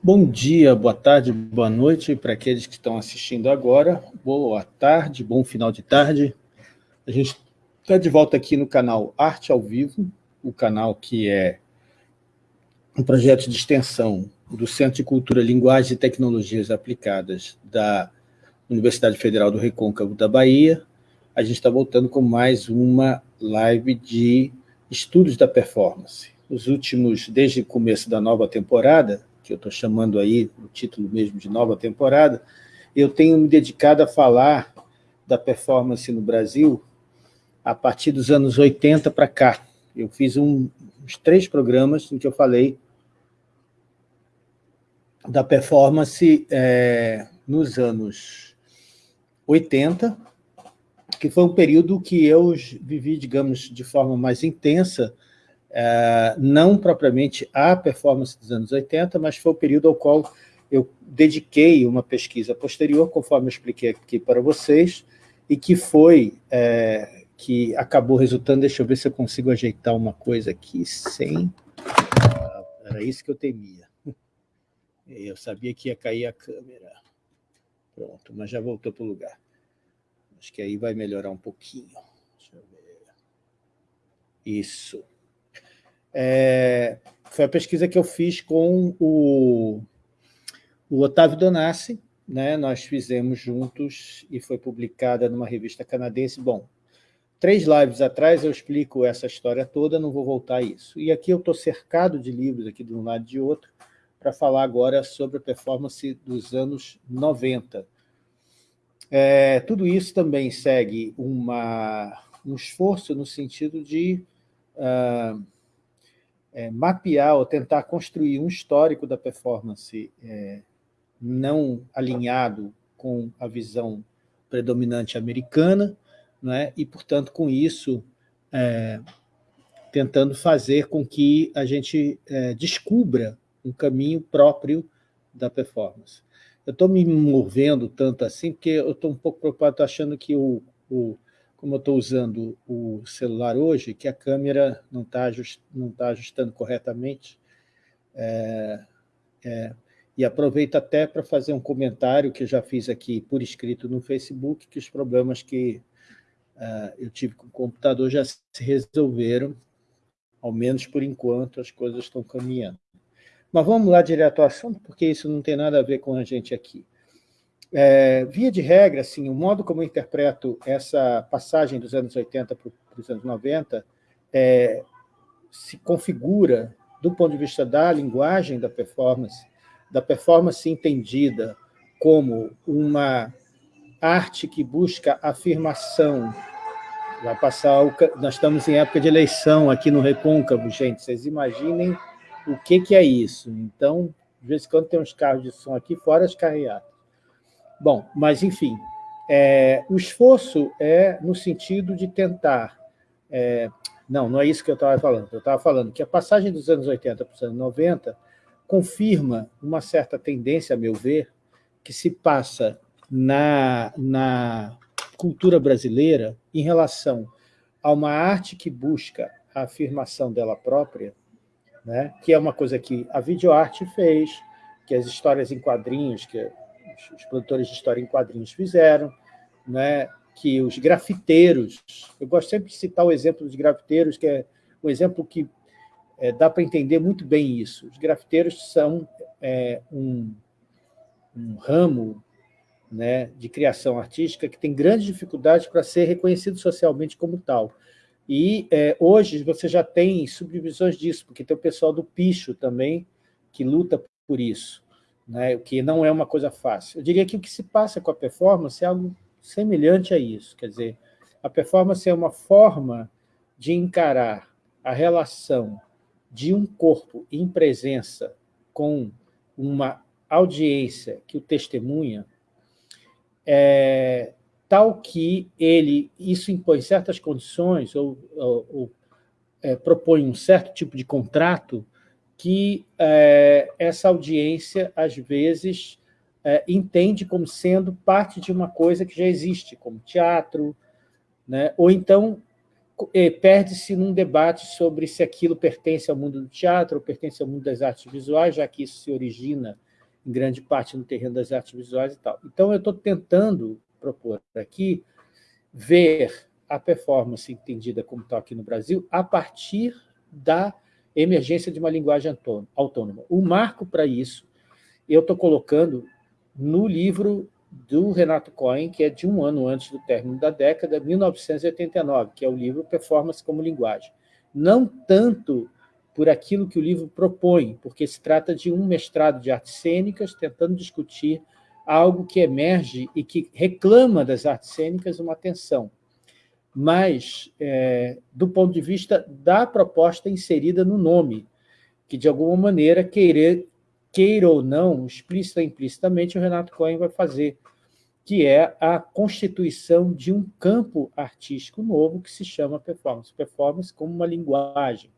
Bom dia, boa tarde, boa noite para aqueles que estão assistindo agora. Boa tarde, bom final de tarde. A gente está de volta aqui no canal Arte ao Vivo, o canal que é um projeto de extensão do Centro de Cultura, Linguagem e Tecnologias Aplicadas da Universidade Federal do Recôncavo da Bahia. A gente está voltando com mais uma live de estudos da performance. Os últimos, desde o começo da nova temporada, que eu estou chamando aí, o título mesmo de nova temporada, eu tenho me dedicado a falar da performance no Brasil a partir dos anos 80 para cá. Eu fiz um, uns três programas em que eu falei da performance é, nos anos 80, que foi um período que eu vivi, digamos, de forma mais intensa, não propriamente a performance dos anos 80, mas foi o período ao qual eu dediquei uma pesquisa posterior, conforme eu expliquei aqui para vocês, e que foi, é, que acabou resultando, deixa eu ver se eu consigo ajeitar uma coisa aqui sem... Ah, era isso que eu temia. Eu sabia que ia cair a câmera. Pronto, mas já voltou para o lugar. Acho que aí vai melhorar um pouquinho. Isso. É, foi a pesquisa que eu fiz com o, o Otávio Donassi, né? nós fizemos juntos e foi publicada numa revista canadense. Bom, três lives atrás eu explico essa história toda, não vou voltar a isso. E aqui eu estou cercado de livros aqui de um lado e de outro, para falar agora sobre a performance dos anos 90. É, tudo isso também segue uma, um esforço no sentido de... Uh, é, mapear ou tentar construir um histórico da performance é, não alinhado com a visão predominante americana, né? e, portanto, com isso, é, tentando fazer com que a gente é, descubra um caminho próprio da performance. Eu estou me movendo tanto assim, porque eu estou um pouco preocupado, achando que o, o como eu estou usando o celular hoje, que a câmera não está ajust, tá ajustando corretamente. É, é, e aproveito até para fazer um comentário que eu já fiz aqui por escrito no Facebook, que os problemas que uh, eu tive com o computador já se resolveram, ao menos por enquanto as coisas estão caminhando. Mas vamos lá direto ao assunto, porque isso não tem nada a ver com a gente aqui. É, via de regra, assim, o modo como eu interpreto essa passagem dos anos 80 para os anos 90 é, se configura, do ponto de vista da linguagem da performance, da performance entendida como uma arte que busca afirmação. Vai passar o, nós estamos em época de eleição aqui no Recôncavo, gente, vocês imaginem o que, que é isso. Então, de vez em quando tem uns carros de som aqui, fora as carreatas. Bom, mas, enfim, é, o esforço é no sentido de tentar... É, não, não é isso que eu estava falando. Eu estava falando que a passagem dos anos 80 para os anos 90 confirma uma certa tendência, a meu ver, que se passa na, na cultura brasileira em relação a uma arte que busca a afirmação dela própria, né, que é uma coisa que a videoarte fez, que as histórias em quadrinhos, que os produtores de história em quadrinhos fizeram, né? que os grafiteiros, eu gosto sempre de citar o exemplo dos grafiteiros, que é um exemplo que é, dá para entender muito bem isso. Os grafiteiros são é, um, um ramo né, de criação artística que tem grandes dificuldades para ser reconhecido socialmente como tal. E é, hoje você já tem subdivisões disso, porque tem o pessoal do picho também, que luta por isso né, o que não é uma coisa fácil. Eu diria que o que se passa com a performance é algo semelhante a isso, quer dizer, a performance é uma forma de encarar a relação de um corpo em presença com uma audiência que o testemunha, é, tal que ele, isso impõe certas condições ou, ou, ou é, propõe um certo tipo de contrato que é, essa audiência, às vezes, é, entende como sendo parte de uma coisa que já existe, como teatro, né? ou então é, perde-se num debate sobre se aquilo pertence ao mundo do teatro ou pertence ao mundo das artes visuais, já que isso se origina em grande parte no terreno das artes visuais e tal. Então, eu estou tentando propor aqui ver a performance entendida como tal aqui no Brasil a partir da emergência de uma linguagem autônoma. O marco para isso, eu estou colocando no livro do Renato Cohen, que é de um ano antes do término da década, 1989, que é o livro Performance como Linguagem. Não tanto por aquilo que o livro propõe, porque se trata de um mestrado de artes cênicas tentando discutir algo que emerge e que reclama das artes cênicas uma atenção, mas é, do ponto de vista da proposta inserida no nome, que de alguma maneira queira, queira ou não, explícita ou implicitamente, o Renato Cohen vai fazer, que é a constituição de um campo artístico novo que se chama performance. Performance como uma linguagem.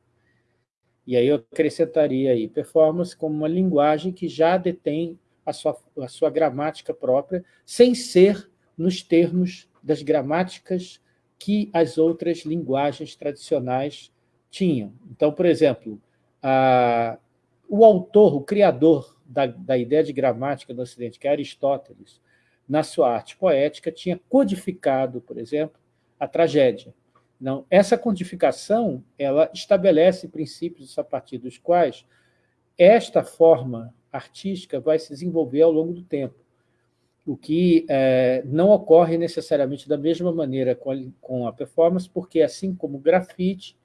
E aí eu acrescentaria aí performance como uma linguagem que já detém a sua, a sua gramática própria, sem ser nos termos das gramáticas que as outras linguagens tradicionais tinham. Então, por exemplo, a, o autor, o criador da, da ideia de gramática no Ocidente, que é Aristóteles, na sua arte poética, tinha codificado, por exemplo, a tragédia. Não, essa codificação ela estabelece princípios a partir dos quais esta forma artística vai se desenvolver ao longo do tempo, o que é, não ocorre necessariamente da mesma maneira com a, com a performance, porque assim como o grafite,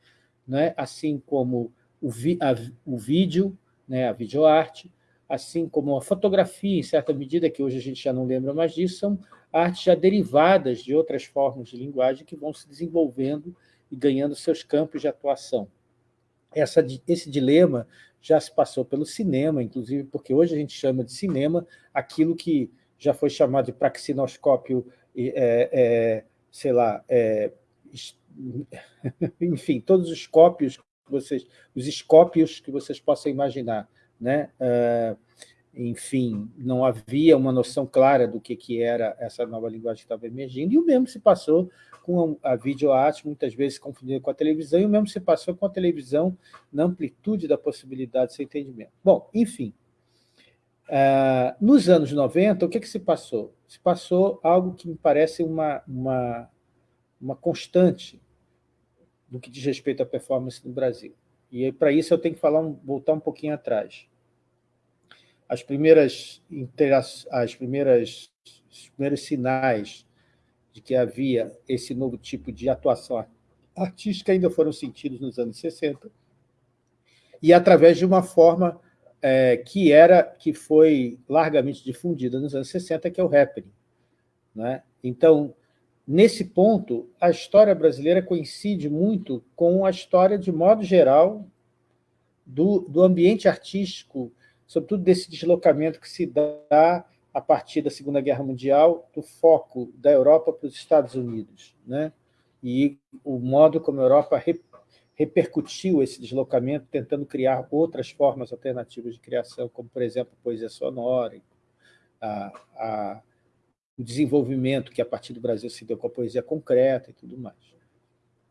né, assim como o, vi, a, o vídeo, né, a videoarte, assim como a fotografia, em certa medida, que hoje a gente já não lembra mais disso, são artes já derivadas de outras formas de linguagem que vão se desenvolvendo e ganhando seus campos de atuação. Essa, esse dilema já se passou pelo cinema, inclusive porque hoje a gente chama de cinema aquilo que já foi chamado de praxinoscópio, é, é, sei lá, é, enfim, todos os cópios, vocês, os escópios que vocês possam imaginar né? Uh, enfim, não havia uma noção clara do que, que era essa nova linguagem que estava emergindo, e o mesmo se passou com a videoarte, muitas vezes confundida com a televisão, e o mesmo se passou com a televisão na amplitude da possibilidade de seu entendimento. Bom, enfim, uh, nos anos 90, o que, que se passou? Se passou algo que me parece uma, uma, uma constante no que diz respeito à performance no Brasil. E para isso eu tenho que falar, voltar um pouquinho atrás. As primeiras, as primeiras os primeiros sinais de que havia esse novo tipo de atuação artística ainda foram sentidos nos anos 60, e através de uma forma é, que era que foi largamente difundida nos anos 60, que é o happening. Né? Então, Nesse ponto, a história brasileira coincide muito com a história, de modo geral, do, do ambiente artístico, sobretudo desse deslocamento que se dá a partir da Segunda Guerra Mundial, do foco da Europa para os Estados Unidos, né? e o modo como a Europa repercutiu esse deslocamento, tentando criar outras formas alternativas de criação, como, por exemplo, poesia sonora, a, a o desenvolvimento que a partir do Brasil se deu com a poesia concreta e tudo mais.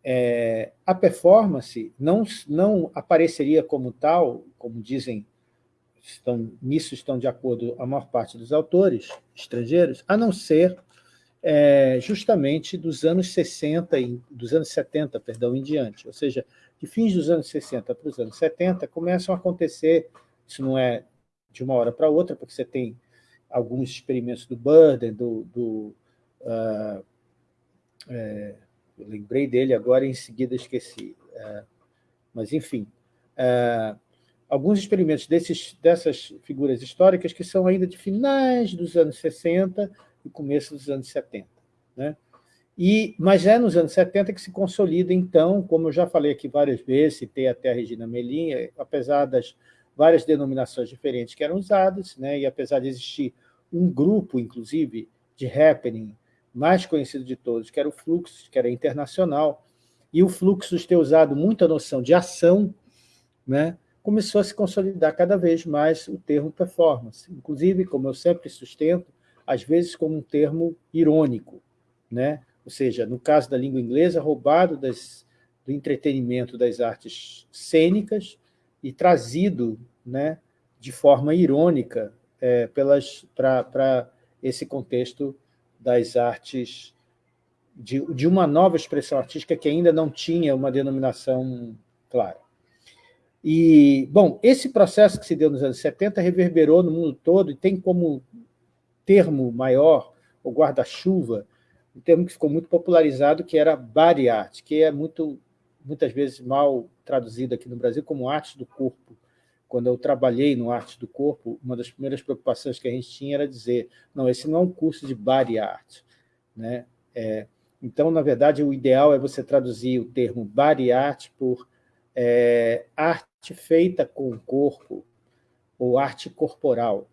É, a performance não, não apareceria como tal, como dizem, estão, nisso estão de acordo a maior parte dos autores estrangeiros, a não ser é, justamente dos anos 60, e, dos anos 70, perdão, em diante. Ou seja, de fins dos anos 60 para os anos 70, começam a acontecer, isso não é de uma hora para outra, porque você tem alguns experimentos do Burden, do, do uh, é, eu lembrei dele agora, em seguida esqueci. Uh, mas, enfim, uh, alguns experimentos desses, dessas figuras históricas que são ainda de finais dos anos 60 e começo dos anos 70. Né? E, mas é nos anos 70 que se consolida, então, como eu já falei aqui várias vezes, citei até a Regina Melinha, apesar das várias denominações diferentes que eram usadas, né, e apesar de existir um grupo, inclusive, de happening mais conhecido de todos, que era o Fluxus, que era internacional, e o Fluxus ter usado muita noção de ação, né, começou a se consolidar cada vez mais o termo performance. Inclusive, como eu sempre sustento, às vezes como um termo irônico, né? ou seja, no caso da língua inglesa, roubado das, do entretenimento das artes cênicas e trazido né, de forma irônica é, para esse contexto das artes, de, de uma nova expressão artística que ainda não tinha uma denominação clara. E, bom, esse processo que se deu nos anos 70 reverberou no mundo todo e tem como termo maior, o guarda-chuva, um termo que ficou muito popularizado, que era body art, que é muito, muitas vezes mal traduzido aqui no Brasil como arte do corpo. Quando eu trabalhei no arte do corpo, uma das primeiras preocupações que a gente tinha era dizer, não, esse não é um curso de body art. Né? É, então, na verdade, o ideal é você traduzir o termo body art por é, arte feita com o corpo, ou arte corporal,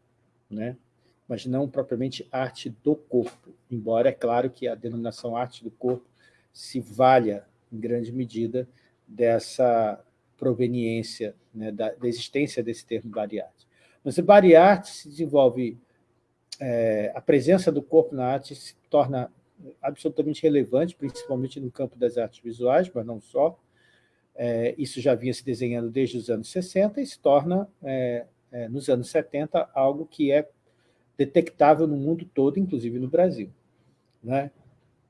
né? Mas não propriamente arte do corpo, embora é claro que a denominação arte do corpo se valha, em grande medida, dessa proveniência, né, da, da, existência desse termo bariarte. Mas o bariarte se desenvolve, é, a presença do corpo na arte se torna absolutamente relevante, principalmente no campo das artes visuais, mas não só, é, isso já vinha se desenhando desde os anos 60 e se torna, é, é, nos anos 70, algo que é detectável no mundo todo, inclusive no Brasil. Né?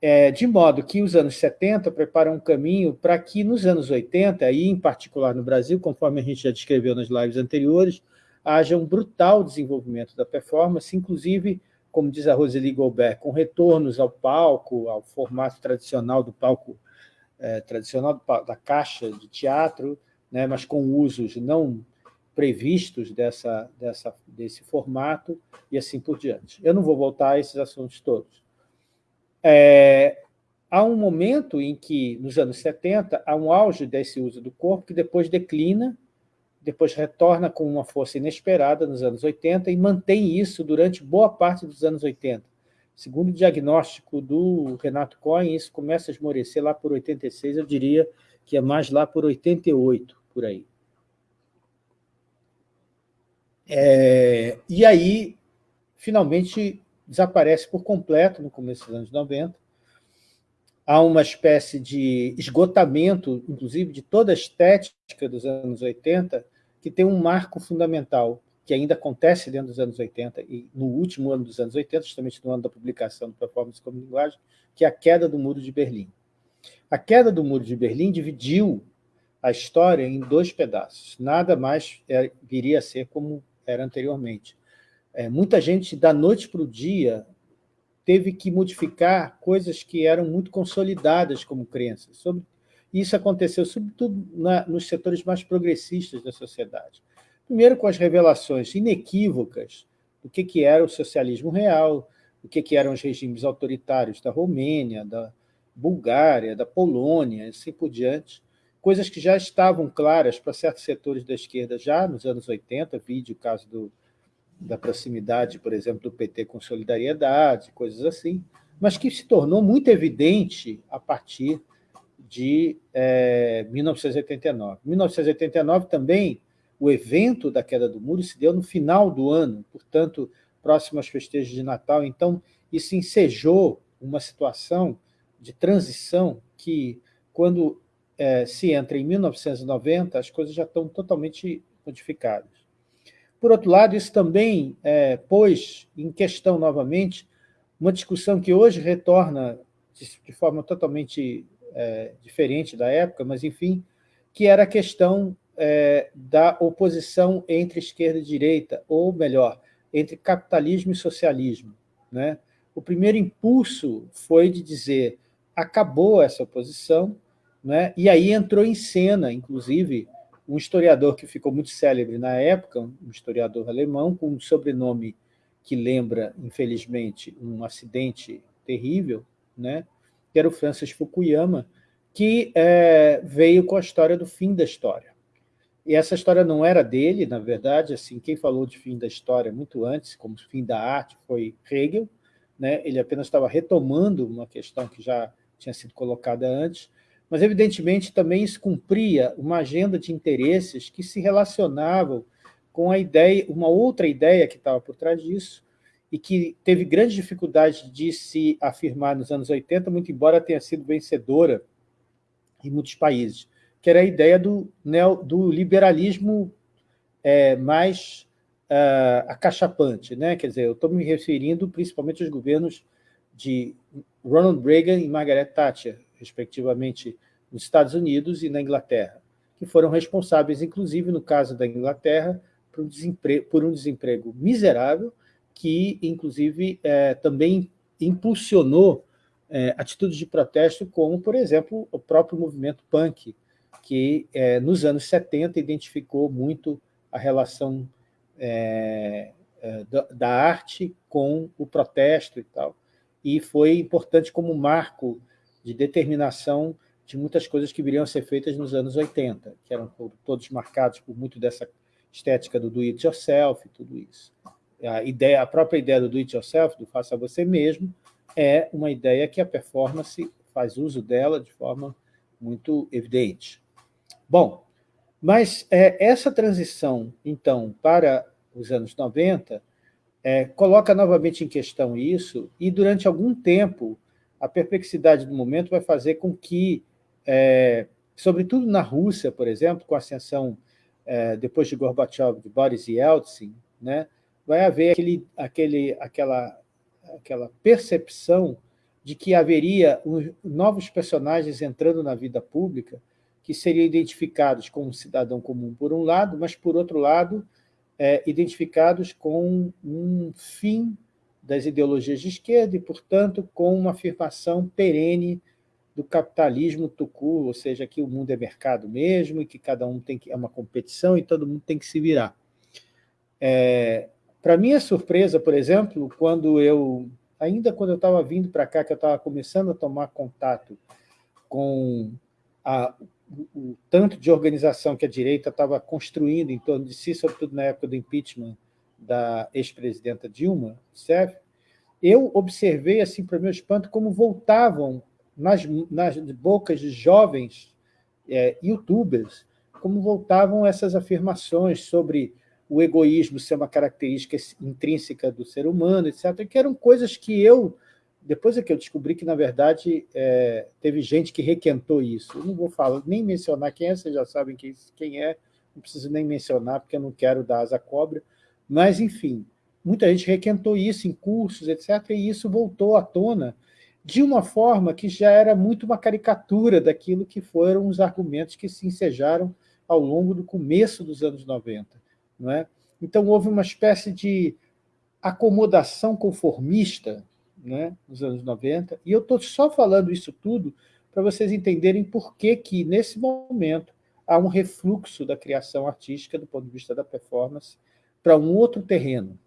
É, de modo que os anos 70 preparam um caminho para que nos anos 80, e em particular no Brasil, conforme a gente já descreveu nas lives anteriores, haja um brutal desenvolvimento da performance, inclusive, como diz a Roseli Goldberg, com retornos ao palco, ao formato tradicional do palco é, tradicional da caixa de teatro, né, mas com usos não previstos dessa, dessa, desse formato e assim por diante. Eu não vou voltar a esses assuntos todos. É, há um momento em que, nos anos 70, há um auge desse uso do corpo que depois declina, depois retorna com uma força inesperada nos anos 80 e mantém isso durante boa parte dos anos 80. Segundo o diagnóstico do Renato Cohen, isso começa a esmorecer lá por 86, eu diria que é mais lá por 88, por aí. É, e aí, finalmente, desaparece por completo no começo dos anos 90. Há uma espécie de esgotamento, inclusive, de toda a estética dos anos 80, que tem um marco fundamental, que ainda acontece dentro dos anos 80 e no último ano dos anos 80, justamente no ano da publicação do Performance como Linguagem, que é a queda do Muro de Berlim. A queda do Muro de Berlim dividiu a história em dois pedaços. Nada mais é, viria a ser como era anteriormente. É, muita gente, da noite para o dia, teve que modificar coisas que eram muito consolidadas como crenças. Sobre, isso aconteceu, sobretudo, na, nos setores mais progressistas da sociedade. Primeiro, com as revelações inequívocas do que, que era o socialismo real, o que, que eram os regimes autoritários da Romênia, da Bulgária, da Polônia, e assim por diante, coisas que já estavam claras para certos setores da esquerda já nos anos 80, vídeo o caso do, da proximidade, por exemplo, do PT com solidariedade, coisas assim, mas que se tornou muito evidente a partir de é, 1989. 1989 também o evento da queda do muro se deu no final do ano, portanto, próximo aos festejos de Natal. Então, isso ensejou uma situação de transição que, quando é, se entra em 1990, as coisas já estão totalmente modificadas. Por outro lado, isso também é, pôs em questão novamente uma discussão que hoje retorna de, de forma totalmente é, diferente da época, mas, enfim, que era a questão é, da oposição entre esquerda e direita, ou melhor, entre capitalismo e socialismo. Né? O primeiro impulso foi de dizer acabou essa oposição, né? e aí entrou em cena, inclusive, um historiador que ficou muito célebre na época, um historiador alemão, com um sobrenome que lembra, infelizmente, um acidente terrível, né? que era o Francis Fukuyama, que é, veio com a história do fim da história. E essa história não era dele, na verdade, assim, quem falou de fim da história muito antes, como fim da arte, foi Hegel, né? ele apenas estava retomando uma questão que já tinha sido colocada antes, mas, evidentemente, também isso cumpria uma agenda de interesses que se relacionavam com a ideia, uma outra ideia que estava por trás disso, e que teve grande dificuldade de se afirmar nos anos 80, muito embora tenha sido vencedora em muitos países, que era a ideia do, neo, do liberalismo é, mais uh, acachapante. Né? Quer dizer, eu estou me referindo principalmente aos governos de Ronald Reagan e Margaret Thatcher, respectivamente, nos Estados Unidos e na Inglaterra, que foram responsáveis, inclusive, no caso da Inglaterra, por um desemprego, por um desemprego miserável, que, inclusive, é, também impulsionou é, atitudes de protesto, como, por exemplo, o próprio movimento punk, que é, nos anos 70 identificou muito a relação da, da, arte com o protesto e tal, e foi importante como marco de determinação de muitas coisas que viriam a ser feitas nos anos 80, que eram todos marcados por muito dessa estética do do-it-yourself e tudo isso. A, ideia, a própria ideia do do-it-yourself, do faça você mesmo, é uma ideia que a performance faz uso dela de forma muito evidente. Bom, mas é, essa transição, então, para os anos 90, é, coloca novamente em questão isso, e durante algum tempo, a perplexidade do momento vai fazer com que, é, sobretudo na Rússia, por exemplo, com a ascensão, é, depois de Gorbachev, de Boris Yeltsin, né, vai haver aquele, aquele, aquela aquela percepção de que haveria novos personagens entrando na vida pública que seriam identificados como um cidadão comum, por um lado, mas, por outro lado, é, identificados com um fim das ideologias de esquerda e, portanto, com uma afirmação perene do capitalismo tucu, ou seja, que o mundo é mercado mesmo e que cada um tem que é uma competição e todo mundo tem que se virar. É, para minha surpresa, por exemplo, quando eu, ainda quando eu estava vindo para cá, que eu estava começando a tomar contato com a, o, o, tanto de organização que a direita estava construindo em torno de si, sobretudo na época do impeachment da ex-presidenta Dilma Rousseff, eu observei, assim, para meu espanto, como voltavam nas, nas bocas de jovens é, youtubers, como voltavam essas afirmações sobre o egoísmo ser uma característica intrínseca do ser humano, etc., que eram coisas que eu, depois é que eu descobri que, na verdade, é, teve gente que requentou isso. Eu não vou falar, nem mencionar quem é, vocês já sabem quem, quem é, não preciso nem mencionar, porque eu não quero dar asa cobra, mas, enfim, muita gente requentou isso em cursos, etc., e isso voltou à tona de uma forma que já era muito uma caricatura daquilo que foram os argumentos que se ensejaram ao longo do começo dos anos 90. Não é? Então, houve uma espécie de acomodação conformista né, nos anos 90, e eu estou só falando isso tudo para vocês entenderem por que, que, nesse momento, há um refluxo da criação artística, do ponto de vista da performance, para um outro terreno.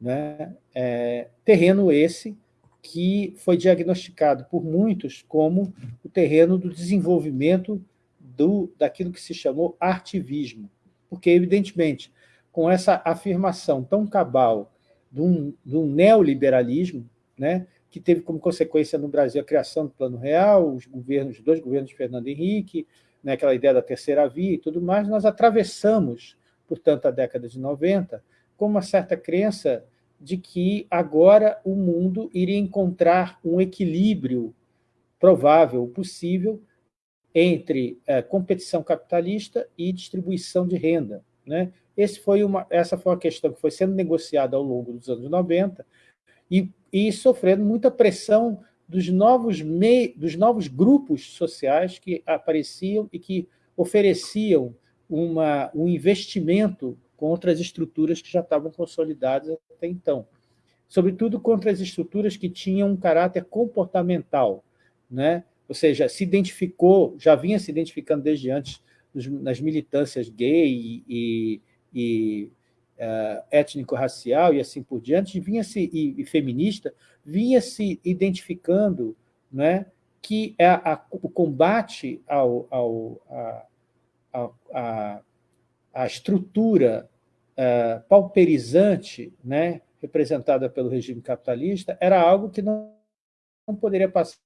Né? É, terreno esse que foi diagnosticado por muitos como o terreno do desenvolvimento do, daquilo que se chamou artivismo porque, evidentemente, com essa afirmação tão cabal de um, de um neoliberalismo, né, que teve como consequência no Brasil a criação do Plano Real, os governos, dois governos de Fernando Henrique, né, aquela ideia da terceira via e tudo mais, nós atravessamos, portanto, a década de 90 com uma certa crença de que agora o mundo iria encontrar um equilíbrio provável, possível, entre é, competição capitalista e distribuição de renda. Né? Foi uma, essa foi uma questão que foi sendo negociada ao longo dos anos 90 e, e sofrendo muita pressão dos novos, mei, dos novos grupos sociais que apareciam e que ofereciam uma, um investimento contra as estruturas que já estavam consolidadas até então. Sobretudo contra as estruturas que tinham um caráter comportamental, né? ou seja, se identificou, já vinha se identificando desde antes nas militâncias gay e, e uh, étnico-racial e assim por diante, vinha se, e, e, feminista, vinha se identificando né, que a, a, o combate ao, ao, a, a, estrutura uh, pauperizante né, representada pelo regime capitalista era algo que não, não poderia passar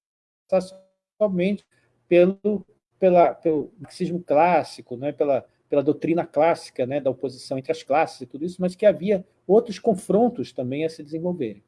somente pelo, pela, pelo marxismo clássico, né, pela, pela doutrina clássica né, da oposição entre as classes e tudo isso, mas que havia outros confrontos também a se desenvolverem.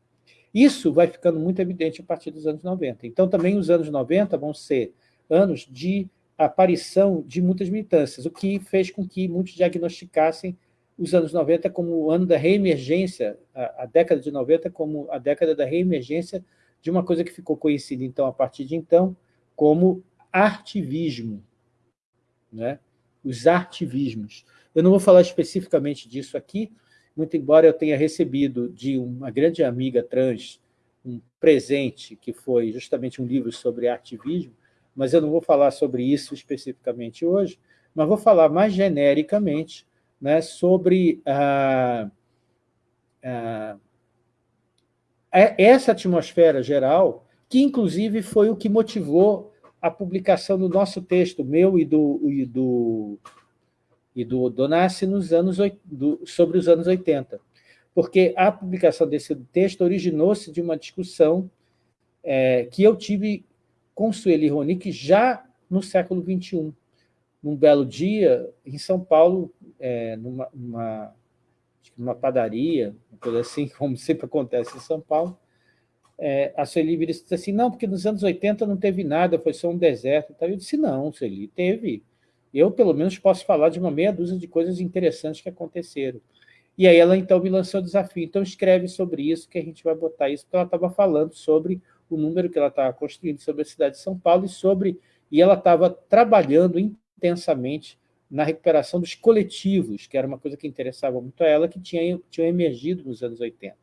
Isso vai ficando muito evidente a partir dos anos 90. Então, também os anos 90 vão ser anos de aparição de muitas militâncias, o que fez com que muitos diagnosticassem os anos 90 como o ano da reemergência, a, a década de 90 como a década da reemergência de uma coisa que ficou conhecida, então, a partir de então, como artivismo, né? os artivismos. Eu não vou falar especificamente disso aqui, muito embora eu tenha recebido de uma grande amiga trans um presente, que foi justamente um livro sobre ativismo, mas eu não vou falar sobre isso especificamente hoje, mas vou falar mais genericamente né, sobre ah, ah, essa atmosfera geral, que inclusive foi o que motivou a publicação do nosso texto, meu e do, e do, e do Donassi, nos anos, do, sobre os anos 80. Porque a publicação desse texto originou-se de uma discussão é, que eu tive com Sueli Ronick já no século XXI. Num belo dia, em São Paulo, é, numa, numa, numa padaria, uma coisa assim, como sempre acontece em São Paulo, é, a Sueli vira disse assim, não, porque nos anos 80 não teve nada, foi só um deserto. Eu disse, não, Sueli, teve. Eu, pelo menos, posso falar de uma meia dúzia de coisas interessantes que aconteceram. E aí ela, então, me lançou o desafio. Então, escreve sobre isso, que a gente vai botar isso, porque ela estava falando sobre o número que ela estava construindo sobre a cidade de São Paulo e sobre... E ela estava trabalhando intensamente na recuperação dos coletivos, que era uma coisa que interessava muito a ela, que tinha, tinha emergido nos anos 80.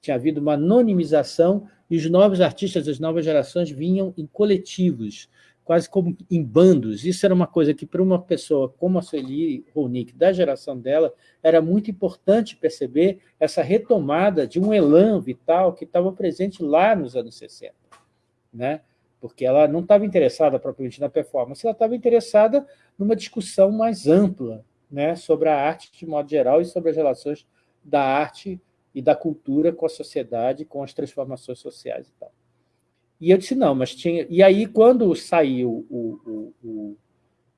Tinha havido uma anonimização e os novos artistas das novas gerações vinham em coletivos, quase como em bandos. Isso era uma coisa que, para uma pessoa como a Sueli Ronick, da geração dela, era muito importante perceber essa retomada de um elan vital que estava presente lá nos anos 60. Né? Porque ela não estava interessada propriamente na performance, ela estava interessada numa discussão mais ampla né, sobre a arte de modo geral e sobre as relações da arte e da cultura com a sociedade, com as transformações sociais e tal. E eu disse, não, mas tinha... E aí, quando saiu o, o,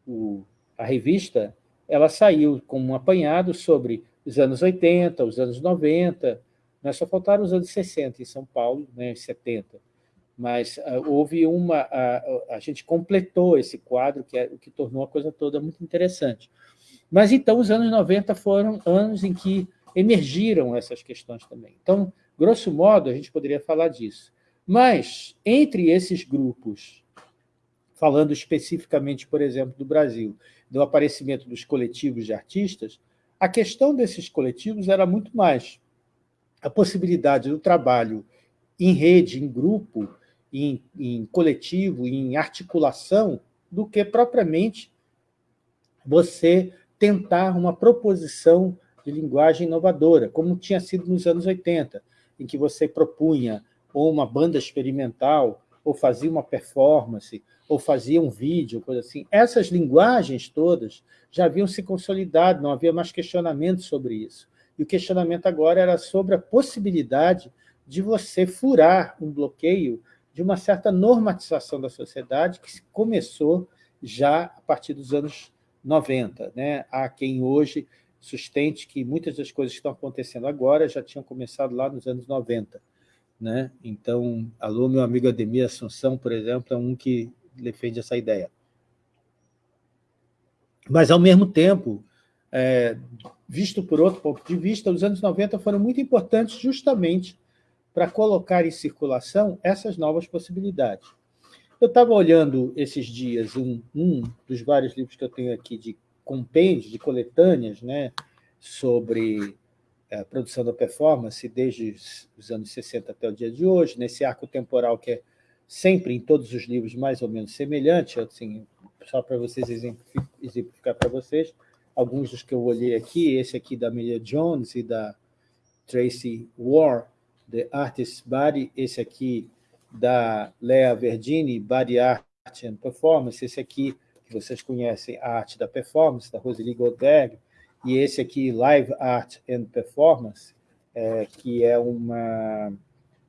o, a revista, ela saiu com um apanhado sobre os anos 80, os anos 90, né? só faltaram os anos 60 em São Paulo, né, 70. Mas uh, houve uma... A gente completou esse quadro, que é o que tornou a coisa toda muito interessante. Mas, então, os anos 90 foram anos em que emergiram essas questões também. Então, grosso modo, a gente poderia falar disso. Mas, entre esses grupos, falando especificamente, por exemplo, do Brasil, do aparecimento dos coletivos de artistas, a questão desses coletivos era muito mais a possibilidade do trabalho em rede, em grupo, em, em coletivo, em articulação, do que propriamente você tentar uma proposição de linguagem inovadora, como tinha sido nos anos 80, em que você propunha ou uma banda experimental, ou fazia uma performance, ou fazia um vídeo, coisa assim. Essas linguagens todas já haviam se consolidado, não havia mais questionamento sobre isso. E o questionamento agora era sobre a possibilidade de você furar um bloqueio de uma certa normatização da sociedade que começou já a partir dos anos 90. Né? Há quem hoje sustente que muitas das coisas que estão acontecendo agora já tinham começado lá nos anos 90. Né? Então, alô, meu amigo Ademir Assunção, por exemplo, é um que defende essa ideia. Mas, ao mesmo tempo, é, visto por outro ponto de vista, os anos 90 foram muito importantes justamente para colocar em circulação essas novas possibilidades. Eu estava olhando esses dias um, um dos vários livros que eu tenho aqui de compêndio de coletâneas né, sobre a produção da performance desde os anos 60 até o dia de hoje, nesse arco temporal que é sempre em todos os livros mais ou menos semelhante, assim, só para vocês exemplificar para vocês, alguns dos que eu olhei aqui, esse aqui da Amelia Jones e da Tracy Ward, The Artist's Body, esse aqui da Lea Verdini, Body Art and Performance, esse aqui que vocês conhecem, a arte da performance, da Rosely Goldberg, e esse aqui, Live Art and Performance, é, que é uma,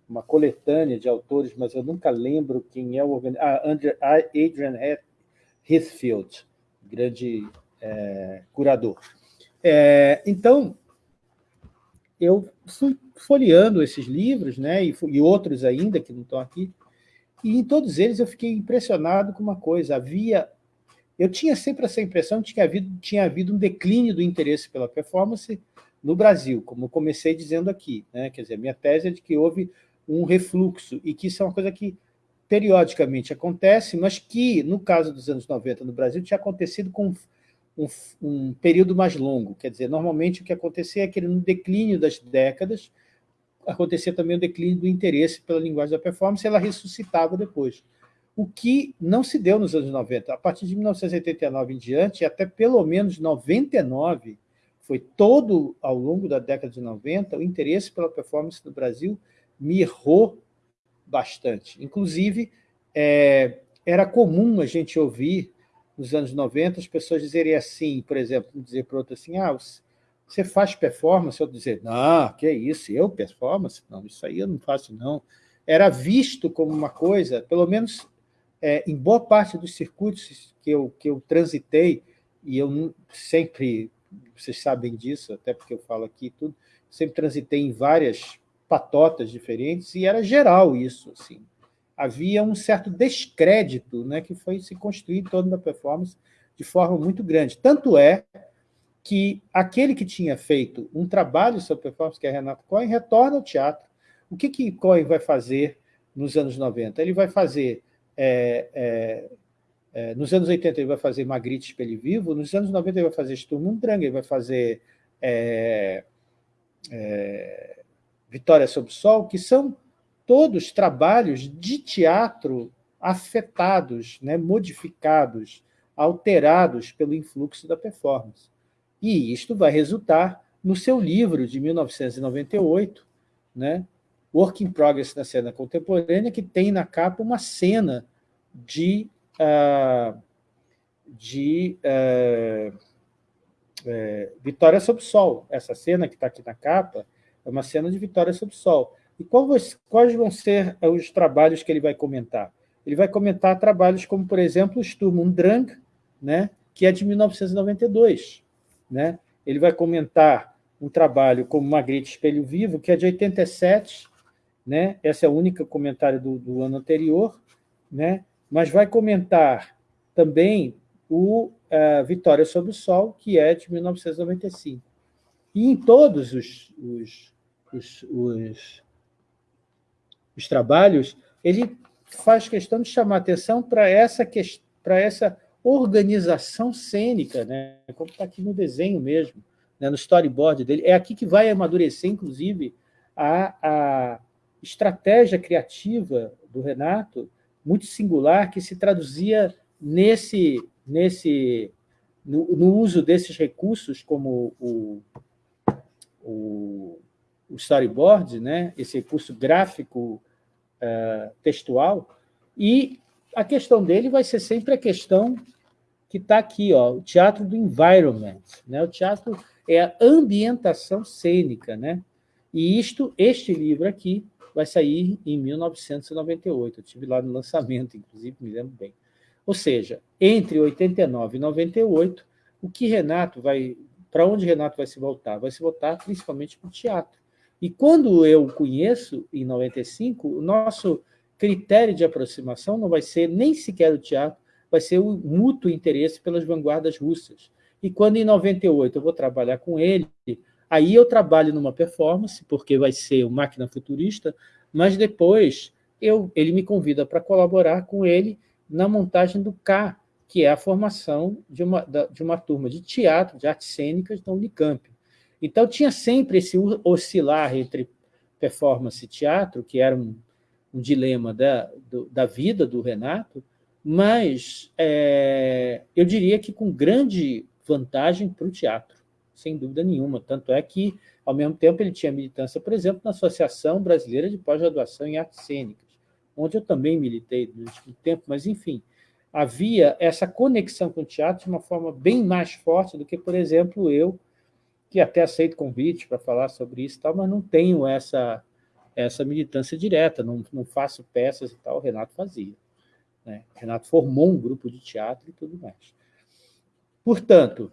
uma coletânea de autores, mas eu nunca lembro quem é o organizador. Ah, Adrian Heathfield, grande é, curador. É, então, eu fui folheando esses livros, né, e, e outros ainda que não estão aqui, e em todos eles eu fiquei impressionado com uma coisa, havia eu tinha sempre essa impressão de que havido, tinha havido um declínio do interesse pela performance no Brasil, como comecei dizendo aqui. Né? Quer dizer, minha tese é de que houve um refluxo, e que isso é uma coisa que periodicamente acontece, mas que, no caso dos anos 90 no Brasil, tinha acontecido com um, um período mais longo. Quer dizer, normalmente o que acontecia é que no declínio das décadas, acontecia também o declínio do interesse pela linguagem da performance, e ela ressuscitava depois. O que não se deu nos anos 90. A partir de 1989 em diante, até pelo menos 99, foi todo ao longo da década de 90, o interesse pela performance no Brasil mirrou bastante. Inclusive, é, era comum a gente ouvir, nos anos 90, as pessoas dizerem assim, por exemplo, dizer para outro assim, ah, você faz performance? Eu dizer, não, que isso, eu performance? Não, isso aí eu não faço, não. Era visto como uma coisa, pelo menos é, em boa parte dos circuitos que eu, que eu transitei, e eu sempre, vocês sabem disso, até porque eu falo aqui tudo, sempre transitei em várias patotas diferentes, e era geral isso. Assim. Havia um certo descrédito né, que foi se construir em torno da performance de forma muito grande. Tanto é que aquele que tinha feito um trabalho sobre performance, que é Renato Cohen, retorna ao teatro. O que, que Cohen vai fazer nos anos 90? Ele vai fazer... É, é, é, nos anos 80 ele vai fazer Magritte Espelho Vivo, nos anos 90 ele vai fazer Sturm und Drang, ele vai fazer é, é, Vitória sobre o Sol, que são todos trabalhos de teatro afetados, né, modificados, alterados pelo influxo da performance. E isto vai resultar no seu livro de 1998, né, Work in Progress na cena contemporânea, que tem na capa uma cena de, uh, de uh, uh, Vitória sobre o Sol. Essa cena que está aqui na capa é uma cena de Vitória sobre o Sol. E quais, quais vão ser os trabalhos que ele vai comentar? Ele vai comentar trabalhos como, por exemplo, o Sturm und Drang, né, que é de 1992. Né? Ele vai comentar um trabalho como Magritte Espelho Vivo, que é de 87, né? esse é o único comentário do, do ano anterior, né? Mas vai comentar também o uh, Vitória sobre o Sol, que é de 1995. E em todos os, os, os, os, os trabalhos, ele faz questão de chamar atenção para essa, para essa organização cênica, né? como está aqui no desenho mesmo, né? no storyboard dele. É aqui que vai amadurecer, inclusive, a, a estratégia criativa do Renato, muito singular, que se traduzia nesse, nesse no, no uso desses recursos, como o, o, o storyboard, né? esse recurso gráfico uh, textual, e a questão dele vai ser sempre a questão que está aqui, ó, o teatro do environment. Né? O teatro é a ambientação cênica. Né? E isto, este livro aqui vai sair em 1998. Eu estive lá no lançamento, inclusive, me lembro bem. Ou seja, entre 89 e 98, o que Renato vai... Para onde Renato vai se voltar? Vai se voltar principalmente para o teatro. E quando eu conheço, em 95, o nosso critério de aproximação não vai ser nem sequer o teatro, vai ser o mútuo interesse pelas vanguardas russas. E quando em 98 eu vou trabalhar com ele, aí eu trabalho numa performance, porque vai ser o Máquina Futurista, mas depois eu, ele me convida para colaborar com ele na montagem do K, que é a formação de uma, de uma turma de teatro, de artes cênicas da Unicamp. Então, tinha sempre esse oscilar entre performance e teatro, que era um, um dilema da, do, da vida do Renato, mas é, eu diria que com grande vantagem para o teatro, sem dúvida nenhuma. Tanto é que, ao mesmo tempo, ele tinha militância, por exemplo, na Associação Brasileira de Pós-Graduação em Artes Cênicas, onde eu também militei durante muito tempo, mas, enfim, havia essa conexão com o teatro de uma forma bem mais forte do que, por exemplo, eu, que até aceito convite para falar sobre isso, tal, mas não tenho essa, essa militância direta, não, não faço peças e tal, o Renato fazia. Né? O Renato formou um grupo de teatro e tudo mais. Portanto,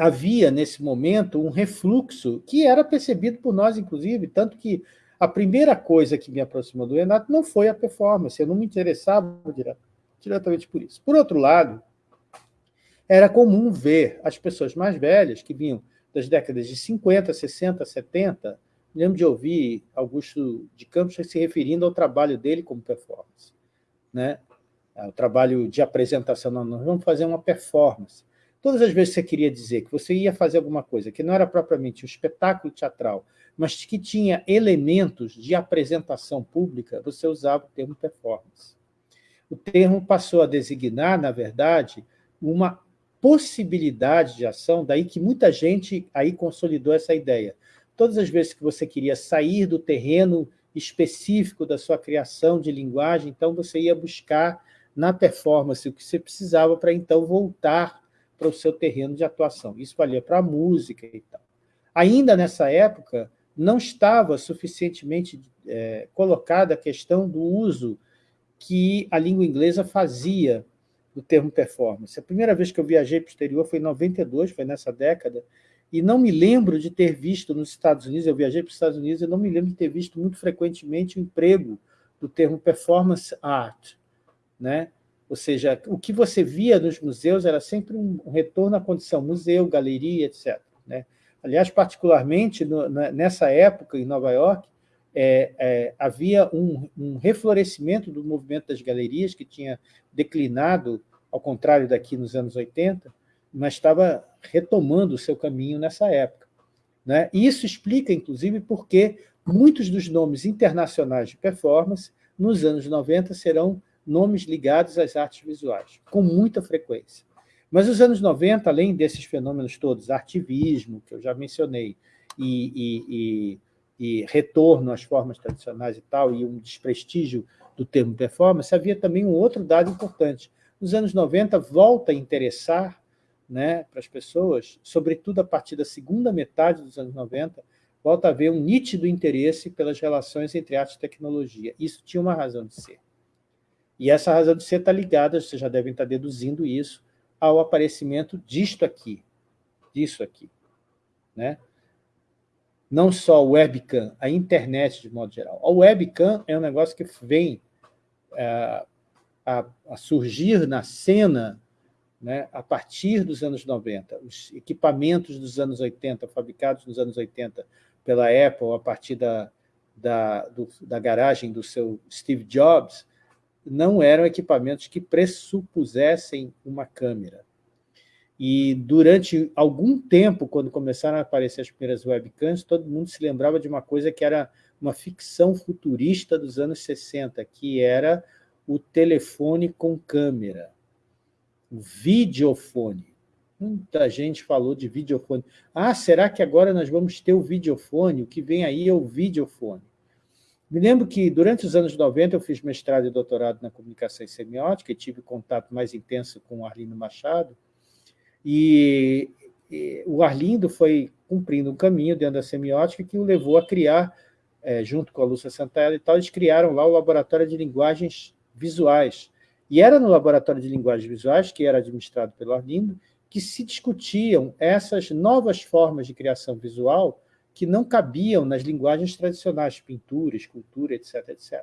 havia, nesse momento, um refluxo que era percebido por nós, inclusive, tanto que a primeira coisa que me aproximou do Renato não foi a performance, eu não me interessava diretamente por isso. Por outro lado, era comum ver as pessoas mais velhas, que vinham das décadas de 50, 60, 70, lembro de ouvir Augusto de Campos se referindo ao trabalho dele como performance. Né? O trabalho de apresentação, nós vamos fazer uma performance. Todas as vezes que você queria dizer que você ia fazer alguma coisa que não era propriamente um espetáculo teatral, mas que tinha elementos de apresentação pública, você usava o termo performance. O termo passou a designar, na verdade, uma possibilidade de ação, daí que muita gente aí consolidou essa ideia. Todas as vezes que você queria sair do terreno específico da sua criação de linguagem, então você ia buscar na performance o que você precisava para então voltar para o seu terreno de atuação. Isso valia para a música e tal. Ainda nessa época, não estava suficientemente é, colocada a questão do uso que a língua inglesa fazia do termo performance. A primeira vez que eu viajei para o exterior foi em 92, foi nessa década, e não me lembro de ter visto nos Estados Unidos, eu viajei para os Estados Unidos, e não me lembro de ter visto muito frequentemente o emprego do termo performance art. Né? Ou seja, o que você via nos museus era sempre um retorno à condição museu, galeria, etc. Né? Aliás, particularmente no, nessa época, em Nova York, é, é, havia um, um, reflorescimento do movimento das galerias, que tinha declinado, ao contrário daqui nos anos 80, mas estava retomando o seu caminho nessa época. Né? E isso explica, inclusive, porque muitos dos nomes internacionais de performance, nos anos 90, serão nomes ligados às artes visuais, com muita frequência. Mas os anos 90, além desses fenômenos todos, artivismo, que eu já mencionei, e, e, e e retorno às formas tradicionais e tal, e um desprestígio do termo performance, havia também um outro dado importante. Nos anos 90, volta a interessar né, para as pessoas, sobretudo a partir da segunda metade dos anos 90, volta a haver um nítido interesse pelas relações entre arte e tecnologia. Isso tinha uma razão de ser. E essa razão de ser está ligada, vocês já devem estar deduzindo isso, ao aparecimento disto aqui, disso aqui. Né? não só o webcam, a internet de modo geral. A webcam é um negócio que vem é, a, a, surgir na cena né, a partir dos anos 90. Os equipamentos dos anos 80, fabricados nos anos 80 pela Apple, a partir da, da, do, da garagem do seu Steve Jobs, não eram equipamentos que pressupusessem uma câmera. E durante algum tempo, quando começaram a aparecer as primeiras webcams, todo mundo se lembrava de uma coisa que era uma ficção futurista dos anos 60, que era o telefone com câmera, o videofone. Muita gente falou de videofone. Ah, será que agora nós vamos ter o videofone? O que vem aí é o videofone. Me lembro que, durante os anos 90, eu fiz mestrado e doutorado na comunicação e semiótica e tive contato mais intenso com o Arlindo Machado, e, e o Arlindo foi cumprindo um caminho dentro da semiótica que o levou a criar, é, junto com a Lúcia Santella e tal, eles criaram lá o Laboratório de Linguagens Visuais. E era no Laboratório de Linguagens Visuais, que era administrado pelo Arlindo, que se discutiam essas novas formas de criação visual que não cabiam nas linguagens tradicionais, pintura, escultura, etc, etc.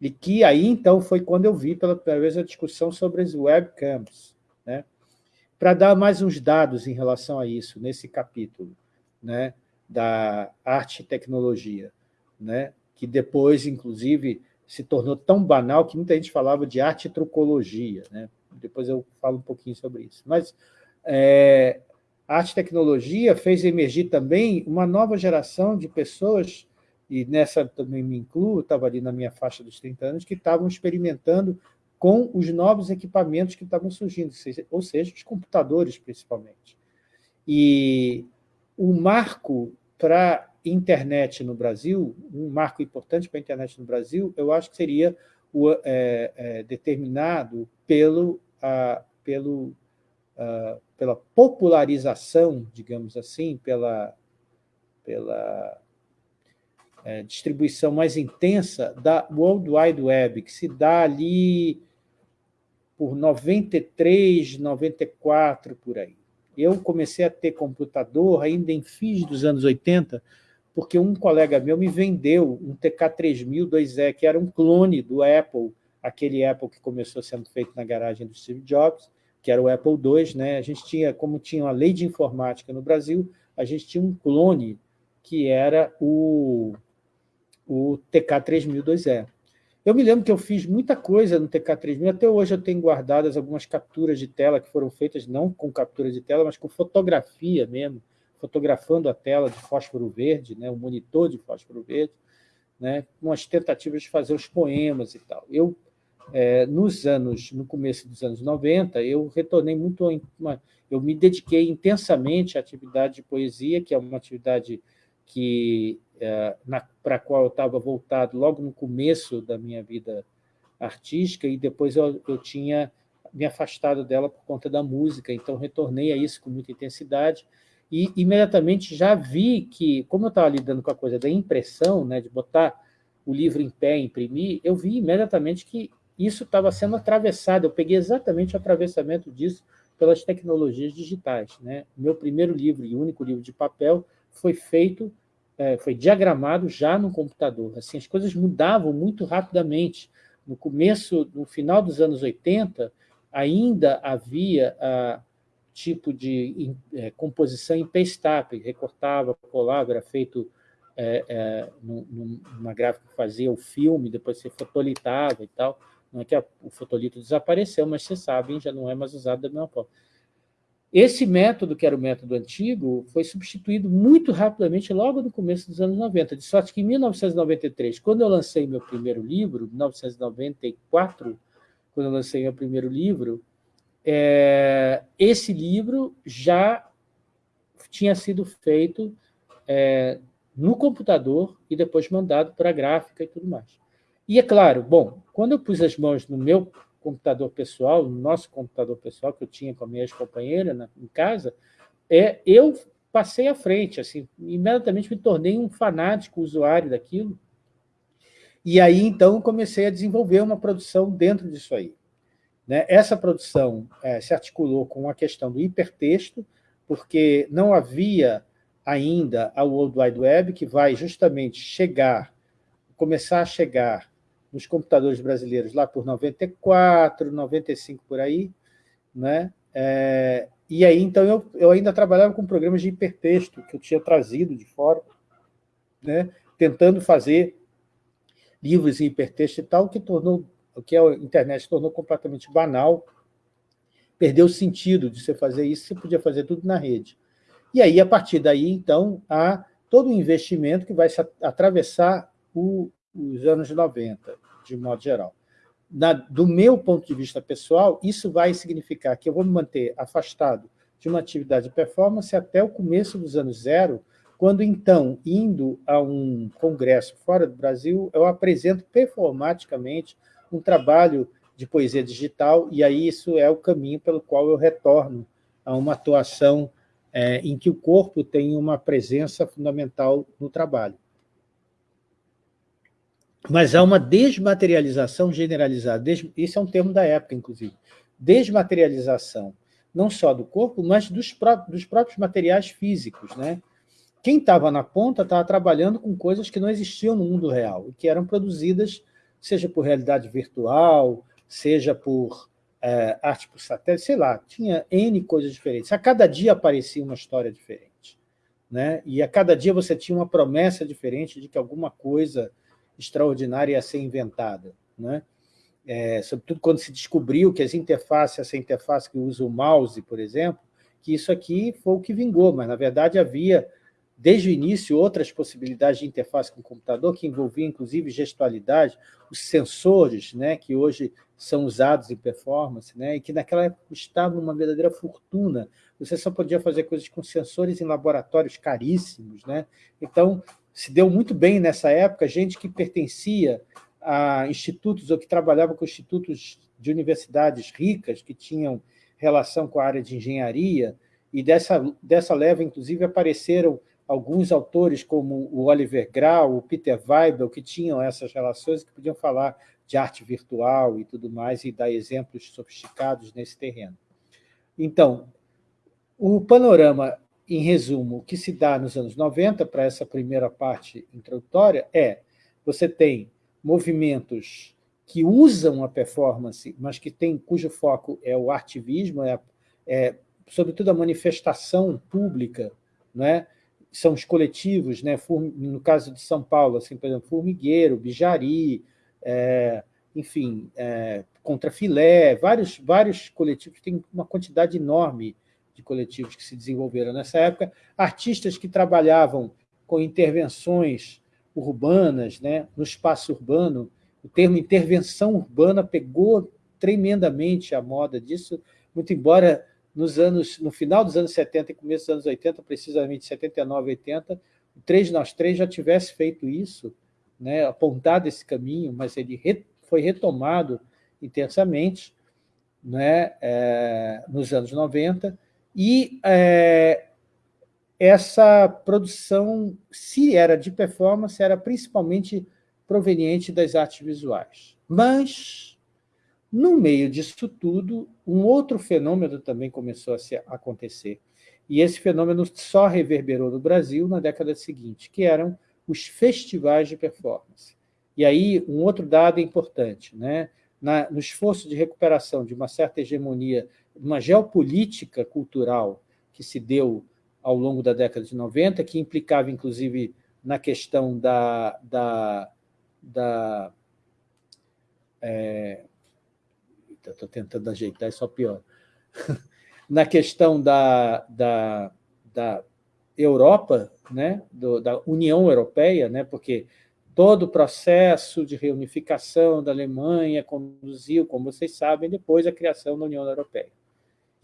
E que aí, então, foi quando eu vi pela primeira vez a discussão sobre as webcams. Né? Para dar mais uns dados em relação a isso, nesse capítulo né, da arte e tecnologia, né, que depois, inclusive, se tornou tão banal que muita gente falava de arte e trucologia. Né? Depois eu falo um pouquinho sobre isso. Mas é, a arte e tecnologia fez emergir também uma nova geração de pessoas, e nessa também me incluo, estava ali na minha faixa dos 30 anos, que estavam experimentando com os novos equipamentos que estavam surgindo, ou seja, os computadores, principalmente. E o marco para internet no Brasil, um marco importante para a internet no Brasil, eu acho que seria o, é, é, determinado pelo, a, pelo, a, pela popularização, digamos assim, pela, pela é, distribuição mais intensa da World Wide Web, que se dá ali por 93, 94, por aí. Eu comecei a ter computador ainda em fins dos anos 80, porque um colega meu me vendeu um TK3000 2E, que era um clone do Apple, aquele Apple que começou sendo feito na garagem do Steve Jobs, que era o Apple II, né? a gente tinha, como tinha uma lei de informática no Brasil, a gente tinha um clone que era o, o TK3002E. Eu me lembro que eu fiz muita coisa no TK3000, até hoje eu tenho guardadas algumas capturas de tela que foram feitas não com captura de tela, mas com fotografia mesmo, fotografando a tela de fósforo verde, né, o monitor de fósforo verde, né, com as tentativas de fazer os poemas e tal. Eu, é, nos anos, no começo dos anos 90, eu retornei muito, uma, eu me dediquei intensamente à atividade de poesia, que é uma atividade que é, para a qual eu estava voltado logo no começo da minha vida artística, e depois eu, eu tinha me afastado dela por conta da música, então retornei a isso com muita intensidade, e imediatamente já vi que, como eu estava lidando com a coisa da impressão, né, de botar o livro em pé, imprimir, eu vi imediatamente que isso estava sendo atravessado, eu peguei exatamente o atravessamento disso pelas tecnologias digitais. Né? Meu primeiro livro e único livro de papel foi feito é, foi diagramado já no computador. Assim, as coisas mudavam muito rapidamente. No começo, no final dos anos 80, ainda havia a, tipo de é, composição em paste-up, recortava, colava, era feito é, é, numa gráfica que fazia o filme, depois você fotolitava e tal. Não é que a, o fotolito desapareceu, mas vocês sabem, já não é mais usado da mesma forma. Esse método, que era o método antigo, foi substituído muito rapidamente logo no começo dos anos 90, de sorte que em 1993, quando eu lancei meu primeiro livro, 1994, quando eu lancei meu primeiro livro, é, esse livro já tinha sido feito é, no computador e depois mandado para a gráfica e tudo mais. E é claro, bom, quando eu pus as mãos no meu computador pessoal, no nosso computador pessoal, que eu tinha com a minha ex-companheira em casa, é, eu passei à frente, assim, imediatamente me tornei um fanático usuário daquilo, e aí, então, comecei a desenvolver uma produção dentro disso aí. Né? Essa produção é, se articulou com a questão do hipertexto, porque não havia ainda a World Wide Web, que vai justamente chegar, começar a chegar nos computadores brasileiros lá por 94, 95 por aí, né? É, e aí, então, eu, eu ainda trabalhava com programas de hipertexto que eu tinha trazido de fora, né? tentando fazer livros em hipertexto e tal, que tornou, o que a internet tornou completamente banal, perdeu o sentido de você fazer isso, você podia fazer tudo na rede. E aí, a partir daí, então, há todo um investimento que vai atravessar o, os anos 90 de modo geral. Na, do meu ponto de vista pessoal, isso vai significar que eu vou me manter afastado de uma atividade de performance até o começo dos anos zero, quando, então, indo a um congresso fora do Brasil, eu apresento performaticamente um trabalho de poesia digital, e aí isso é o caminho pelo qual eu retorno a uma atuação é, em que o corpo tem uma presença fundamental no trabalho. Mas há uma desmaterialização generalizada, des... esse é um termo da época, inclusive, desmaterialização, não só do corpo, mas dos, pró dos próprios materiais físicos. Né? Quem estava na ponta estava trabalhando com coisas que não existiam no mundo real, e que eram produzidas, seja por realidade virtual, seja por é, arte por satélite, sei lá, tinha N coisas diferentes. A cada dia aparecia uma história diferente. Né? E a cada dia você tinha uma promessa diferente de que alguma coisa extraordinária a ser inventada. Né? É, sobretudo quando se descobriu que as interfaces, essa interface que usa o mouse, por exemplo, que isso aqui foi o que vingou, mas, na verdade, havia, desde o início, outras possibilidades de interface com o computador, que envolviam, inclusive, gestualidade, os sensores, né, que hoje são usados em performance, né, e que naquela época custavam uma verdadeira fortuna. Você só podia fazer coisas com sensores em laboratórios caríssimos. Né? Então, se deu muito bem nessa época, gente que pertencia a institutos ou que trabalhava com institutos de universidades ricas, que tinham relação com a área de engenharia, e dessa, dessa leva, inclusive, apareceram alguns autores como o Oliver Grau, o Peter Weibel, que tinham essas relações, que podiam falar de arte virtual e tudo mais, e dar exemplos sofisticados nesse terreno. Então, o panorama em resumo, o que se dá nos anos 90, para essa primeira parte introdutória, é você tem movimentos que usam a performance, mas que tem, cujo foco é o artivismo, é, é sobretudo a manifestação pública, não é? são os coletivos, né? no caso de São Paulo, assim, por exemplo, Formigueiro, Bijari, é, enfim, é, Contra Filé, vários, vários coletivos, tem uma quantidade enorme de coletivos que se desenvolveram nessa época, artistas que trabalhavam com intervenções urbanas, né, no espaço urbano, o termo intervenção urbana pegou tremendamente a moda disso, muito embora nos anos, no final dos anos 70 e começo dos anos 80, precisamente 79 80, o 3 nós 3 já tivesse feito isso, né, apontado esse caminho, mas ele re, foi retomado intensamente né, é, nos anos 90, e é, essa produção, se era de performance, era principalmente proveniente das artes visuais. Mas, no meio disso tudo, um outro fenômeno também começou a se acontecer. E esse fenômeno só reverberou no Brasil na década seguinte, que eram os festivais de performance. E aí, um outro dado importante, né? Na, no esforço de recuperação de uma certa hegemonia, uma geopolítica cultural que se deu ao longo da década de 90, que implicava, inclusive, na questão da, da, da é, estou tentando ajeitar, é só pior. Na questão da, da, da Europa, né, do, da União Europeia, né, porque todo o processo de reunificação da Alemanha conduziu, como vocês sabem, depois a criação da União Europeia.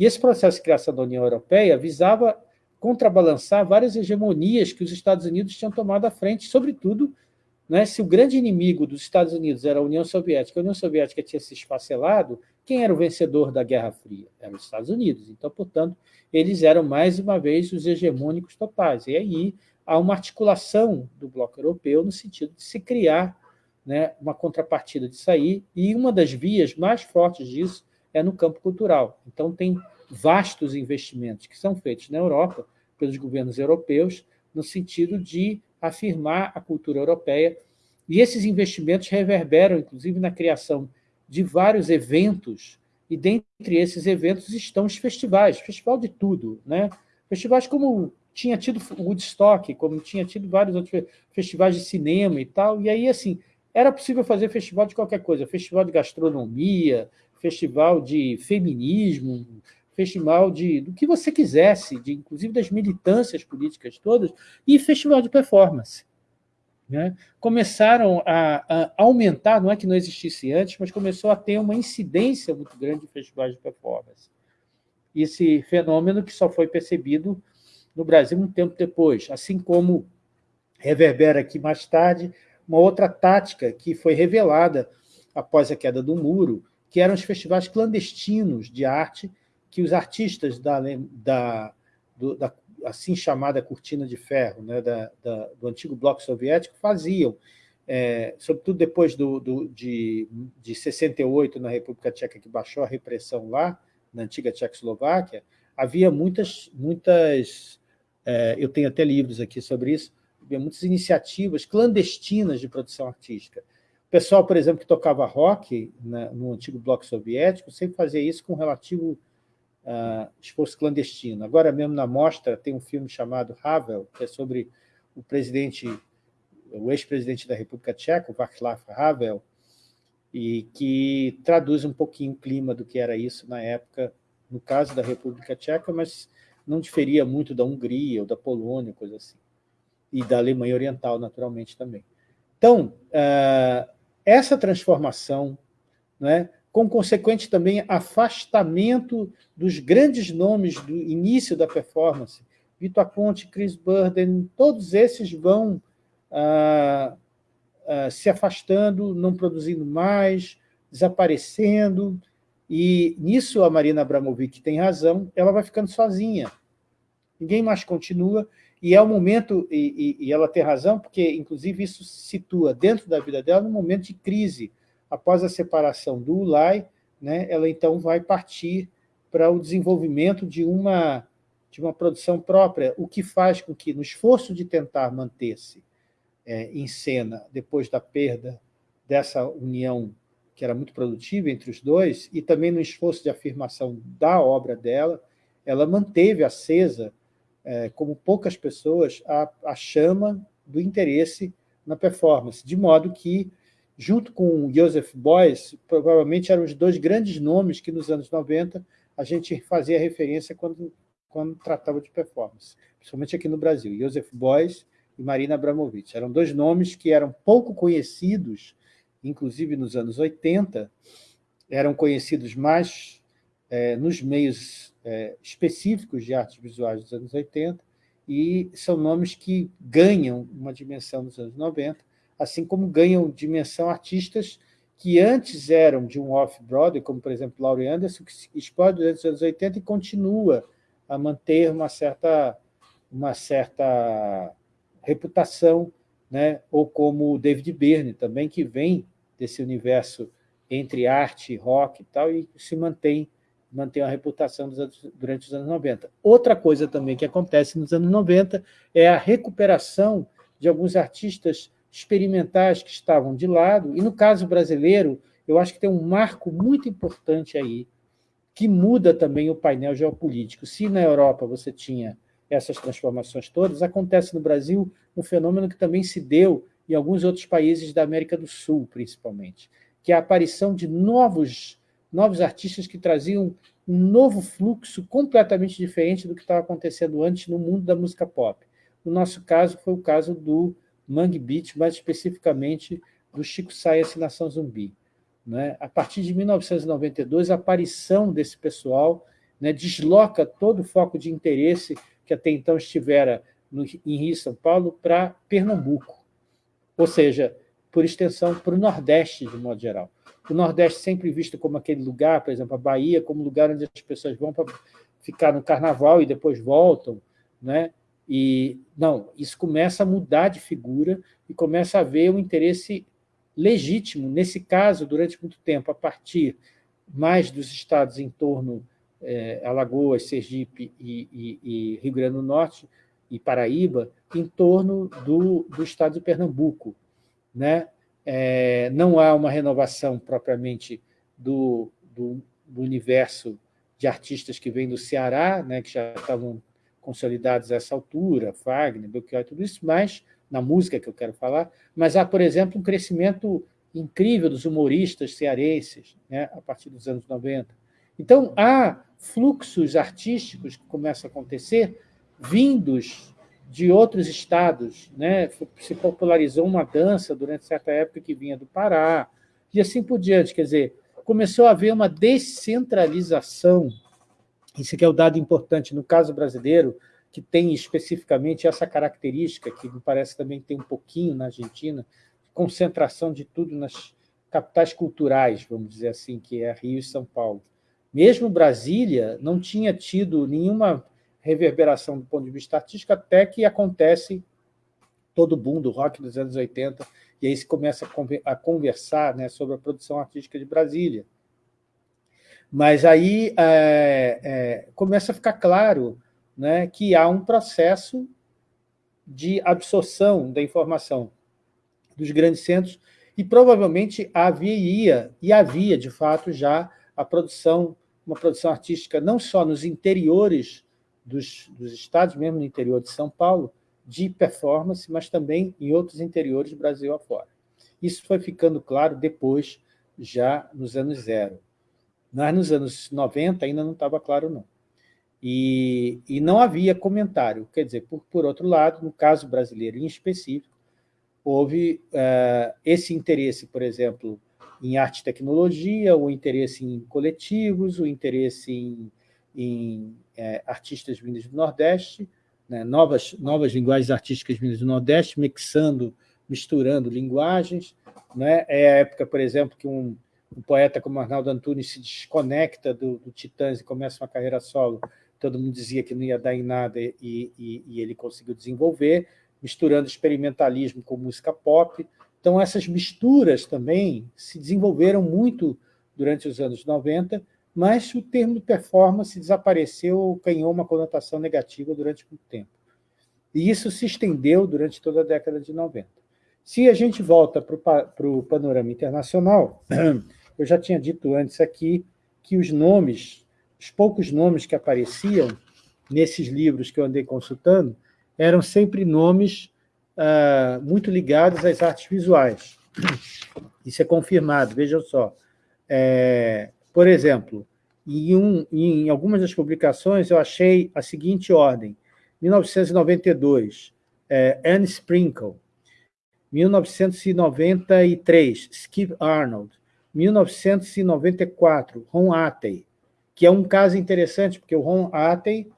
E esse processo de criação da União Europeia visava contrabalançar várias hegemonias que os Estados Unidos tinham tomado à frente, sobretudo né? Se o grande inimigo dos Estados Unidos era a União Soviética, a União Soviética tinha se esfacelado, quem era o vencedor da Guerra Fria? Eram os Estados Unidos. Então, portanto, eles eram, mais uma vez, os hegemônicos totais. E aí há uma articulação do bloco europeu no sentido de se criar né, uma contrapartida disso aí, e uma das vias mais fortes disso é no campo cultural. Então, tem vastos investimentos que são feitos na Europa, pelos governos europeus, no sentido de afirmar a cultura europeia, e esses investimentos reverberam, inclusive, na criação de vários eventos, e dentre esses eventos estão os festivais, festival de tudo, né? festivais como tinha tido Woodstock, como tinha tido vários outros festivais de cinema e tal, e aí, assim, era possível fazer festival de qualquer coisa, festival de gastronomia, festival de feminismo, festival de, do que você quisesse, de, inclusive das militâncias políticas todas, e festival de performance. Né? Começaram a, a, aumentar, não é que não existisse antes, mas começou a ter uma incidência muito grande de festivais de performance. Esse fenômeno que só foi percebido no Brasil um tempo depois, assim como reverbera aqui mais tarde uma outra tática que foi revelada após a queda do muro, que eram os festivais clandestinos de arte que os artistas da, da, do, da assim chamada cortina de ferro, né, da, da, do antigo bloco soviético, faziam, é, sobretudo depois do, do, de, de 68, na República Tcheca, que baixou a repressão lá, na antiga Tchecoslováquia, havia muitas, muitas é, eu tenho até livros aqui sobre isso, havia muitas iniciativas clandestinas de produção artística. Pessoal, por exemplo, que tocava rock né, no antigo bloco soviético, sempre fazia isso com relativo uh, esforço clandestino. Agora mesmo na mostra tem um filme chamado Havel, que é sobre o presidente, o ex-presidente da República Tcheca, Václav Havel, e que traduz um pouquinho o clima do que era isso na época, no caso da República Tcheca, mas não diferia muito da Hungria ou da Polônia, coisa assim. E da Alemanha Oriental, naturalmente, também. Então, uh, essa transformação né, com consequente também afastamento dos grandes nomes do início da performance. Vitor Aponte, Chris Burden, todos esses vão ah, ah, se afastando, não produzindo mais, desaparecendo, e nisso a Marina Abramovic tem razão, ela vai ficando sozinha. Ninguém mais continua, e é o momento, e, e, e ela tem razão, porque inclusive isso se situa dentro da vida dela num momento de crise, após a separação do ULAI, né, ela então vai partir para o desenvolvimento de uma, de uma produção própria, o que faz com que, no esforço de tentar manter-se é, em cena depois da perda dessa união que era muito produtiva entre os dois, e também no esforço de afirmação da obra dela, ela manteve acesa, é, como poucas pessoas, a, a chama do interesse na performance, de modo que, junto com Joseph Beuys, provavelmente eram os dois grandes nomes que nos anos 90 a gente fazia referência quando, quando tratava de performance, principalmente aqui no Brasil, Joseph Beuys e Marina Abramovic. Eram dois nomes que eram pouco conhecidos, inclusive nos anos 80, eram conhecidos mais é, nos meios é, específicos de artes visuais dos anos 80, e são nomes que ganham uma dimensão nos anos 90, assim como ganham dimensão artistas que antes eram de um off-Broadway, como, por exemplo, Laurie Anderson, que explode durante os anos 80 e continua a manter uma certa, uma certa reputação, né? ou como o David Byrne também, que vem desse universo entre arte e rock e tal, e se mantém, mantém a reputação durante os anos 90. Outra coisa também que acontece nos anos 90 é a recuperação de alguns artistas experimentais que estavam de lado, e no caso brasileiro, eu acho que tem um marco muito importante aí, que muda também o painel geopolítico. Se na Europa você tinha essas transformações todas, acontece no Brasil um fenômeno que também se deu em alguns outros países da América do Sul, principalmente, que é a aparição de novos, novos artistas que traziam um novo fluxo completamente diferente do que estava acontecendo antes no mundo da música pop. No nosso caso, foi o caso do Mangue Beat, mais especificamente do Chico Saia Nação Zumbi. Né? A partir de 1992, a aparição desse pessoal né, desloca todo o foco de interesse que até então estivera no, em Rio e São Paulo para Pernambuco, ou seja, por extensão, para o Nordeste, de modo geral. O Nordeste sempre visto como aquele lugar, por exemplo, a Bahia, como lugar onde as pessoas vão para ficar no carnaval e depois voltam, né? E, não, isso começa a mudar de figura e começa a haver um interesse legítimo, nesse caso, durante muito tempo, a partir mais dos estados em torno é, Alagoas, Sergipe e, e, e, Rio Grande do Norte e Paraíba, em torno do, do estado de Pernambuco. Né? É, não há uma renovação propriamente do, do, do, universo de artistas que vêm do Ceará, né, que já estavam consolidados a essa altura, Wagner, Belchior, tudo isso, mas na música que eu quero falar, mas há, por exemplo, um crescimento incrível dos humoristas cearenses, né, a partir dos anos 90. Então, há fluxos artísticos que começam a acontecer vindos de outros estados. Né? Se popularizou uma dança durante certa época que vinha do Pará, e assim por diante. Quer dizer, começou a haver uma descentralização. Isso é o dado importante no caso brasileiro, que tem especificamente essa característica, que me parece também tem um pouquinho na Argentina, concentração de tudo nas capitais culturais, vamos dizer assim, que é Rio e São Paulo. Mesmo Brasília não tinha tido nenhuma reverberação do ponto de vista artístico, até que acontece todo o boom do rock dos anos 80, e aí se começa a conversar né, sobre a produção artística de Brasília. Mas aí é, é, começa a ficar claro né, que há um processo de absorção da informação dos grandes centros, e provavelmente havia, e havia, de fato, já a produção uma produção artística não só nos interiores dos, dos estados, mesmo no interior de São Paulo, de performance, mas também em outros interiores do Brasil afora. Isso foi ficando claro depois, já nos anos zero. Mas nos anos 90 ainda não estava claro, não. E, e não havia comentário. Quer dizer, por, por outro lado, no caso brasileiro em específico, houve uh, esse interesse, por exemplo, em arte e tecnologia, o interesse em coletivos, o interesse em, em é, artistas vindos do Nordeste, né, novas, novas linguagens artísticas vindas do Nordeste, mixando, misturando linguagens. Né? É a época, por exemplo, que um, um poeta como Arnaldo Antunes se desconecta do, do, Titãs e começa uma carreira solo. Todo mundo dizia que não ia dar em nada e, e, e ele conseguiu desenvolver, misturando experimentalismo com música pop, então, essas misturas também se desenvolveram muito durante os anos 90, mas o termo performance desapareceu, ganhou uma conotação negativa durante muito tempo. E isso se estendeu durante toda a década de 90. Se a gente volta para o panorama internacional, eu já tinha dito antes aqui que os nomes, os poucos nomes que apareciam nesses livros que eu andei consultando, eram sempre nomes uh, muito ligados às artes visuais. Isso é confirmado, vejam só. É, por exemplo, em, um, em algumas das publicações eu achei a seguinte ordem. 1992, é, Anne Sprinkle. 1993, Skip Arnold. 1994, Ron Atey, que é um caso interessante, porque o Ron Atey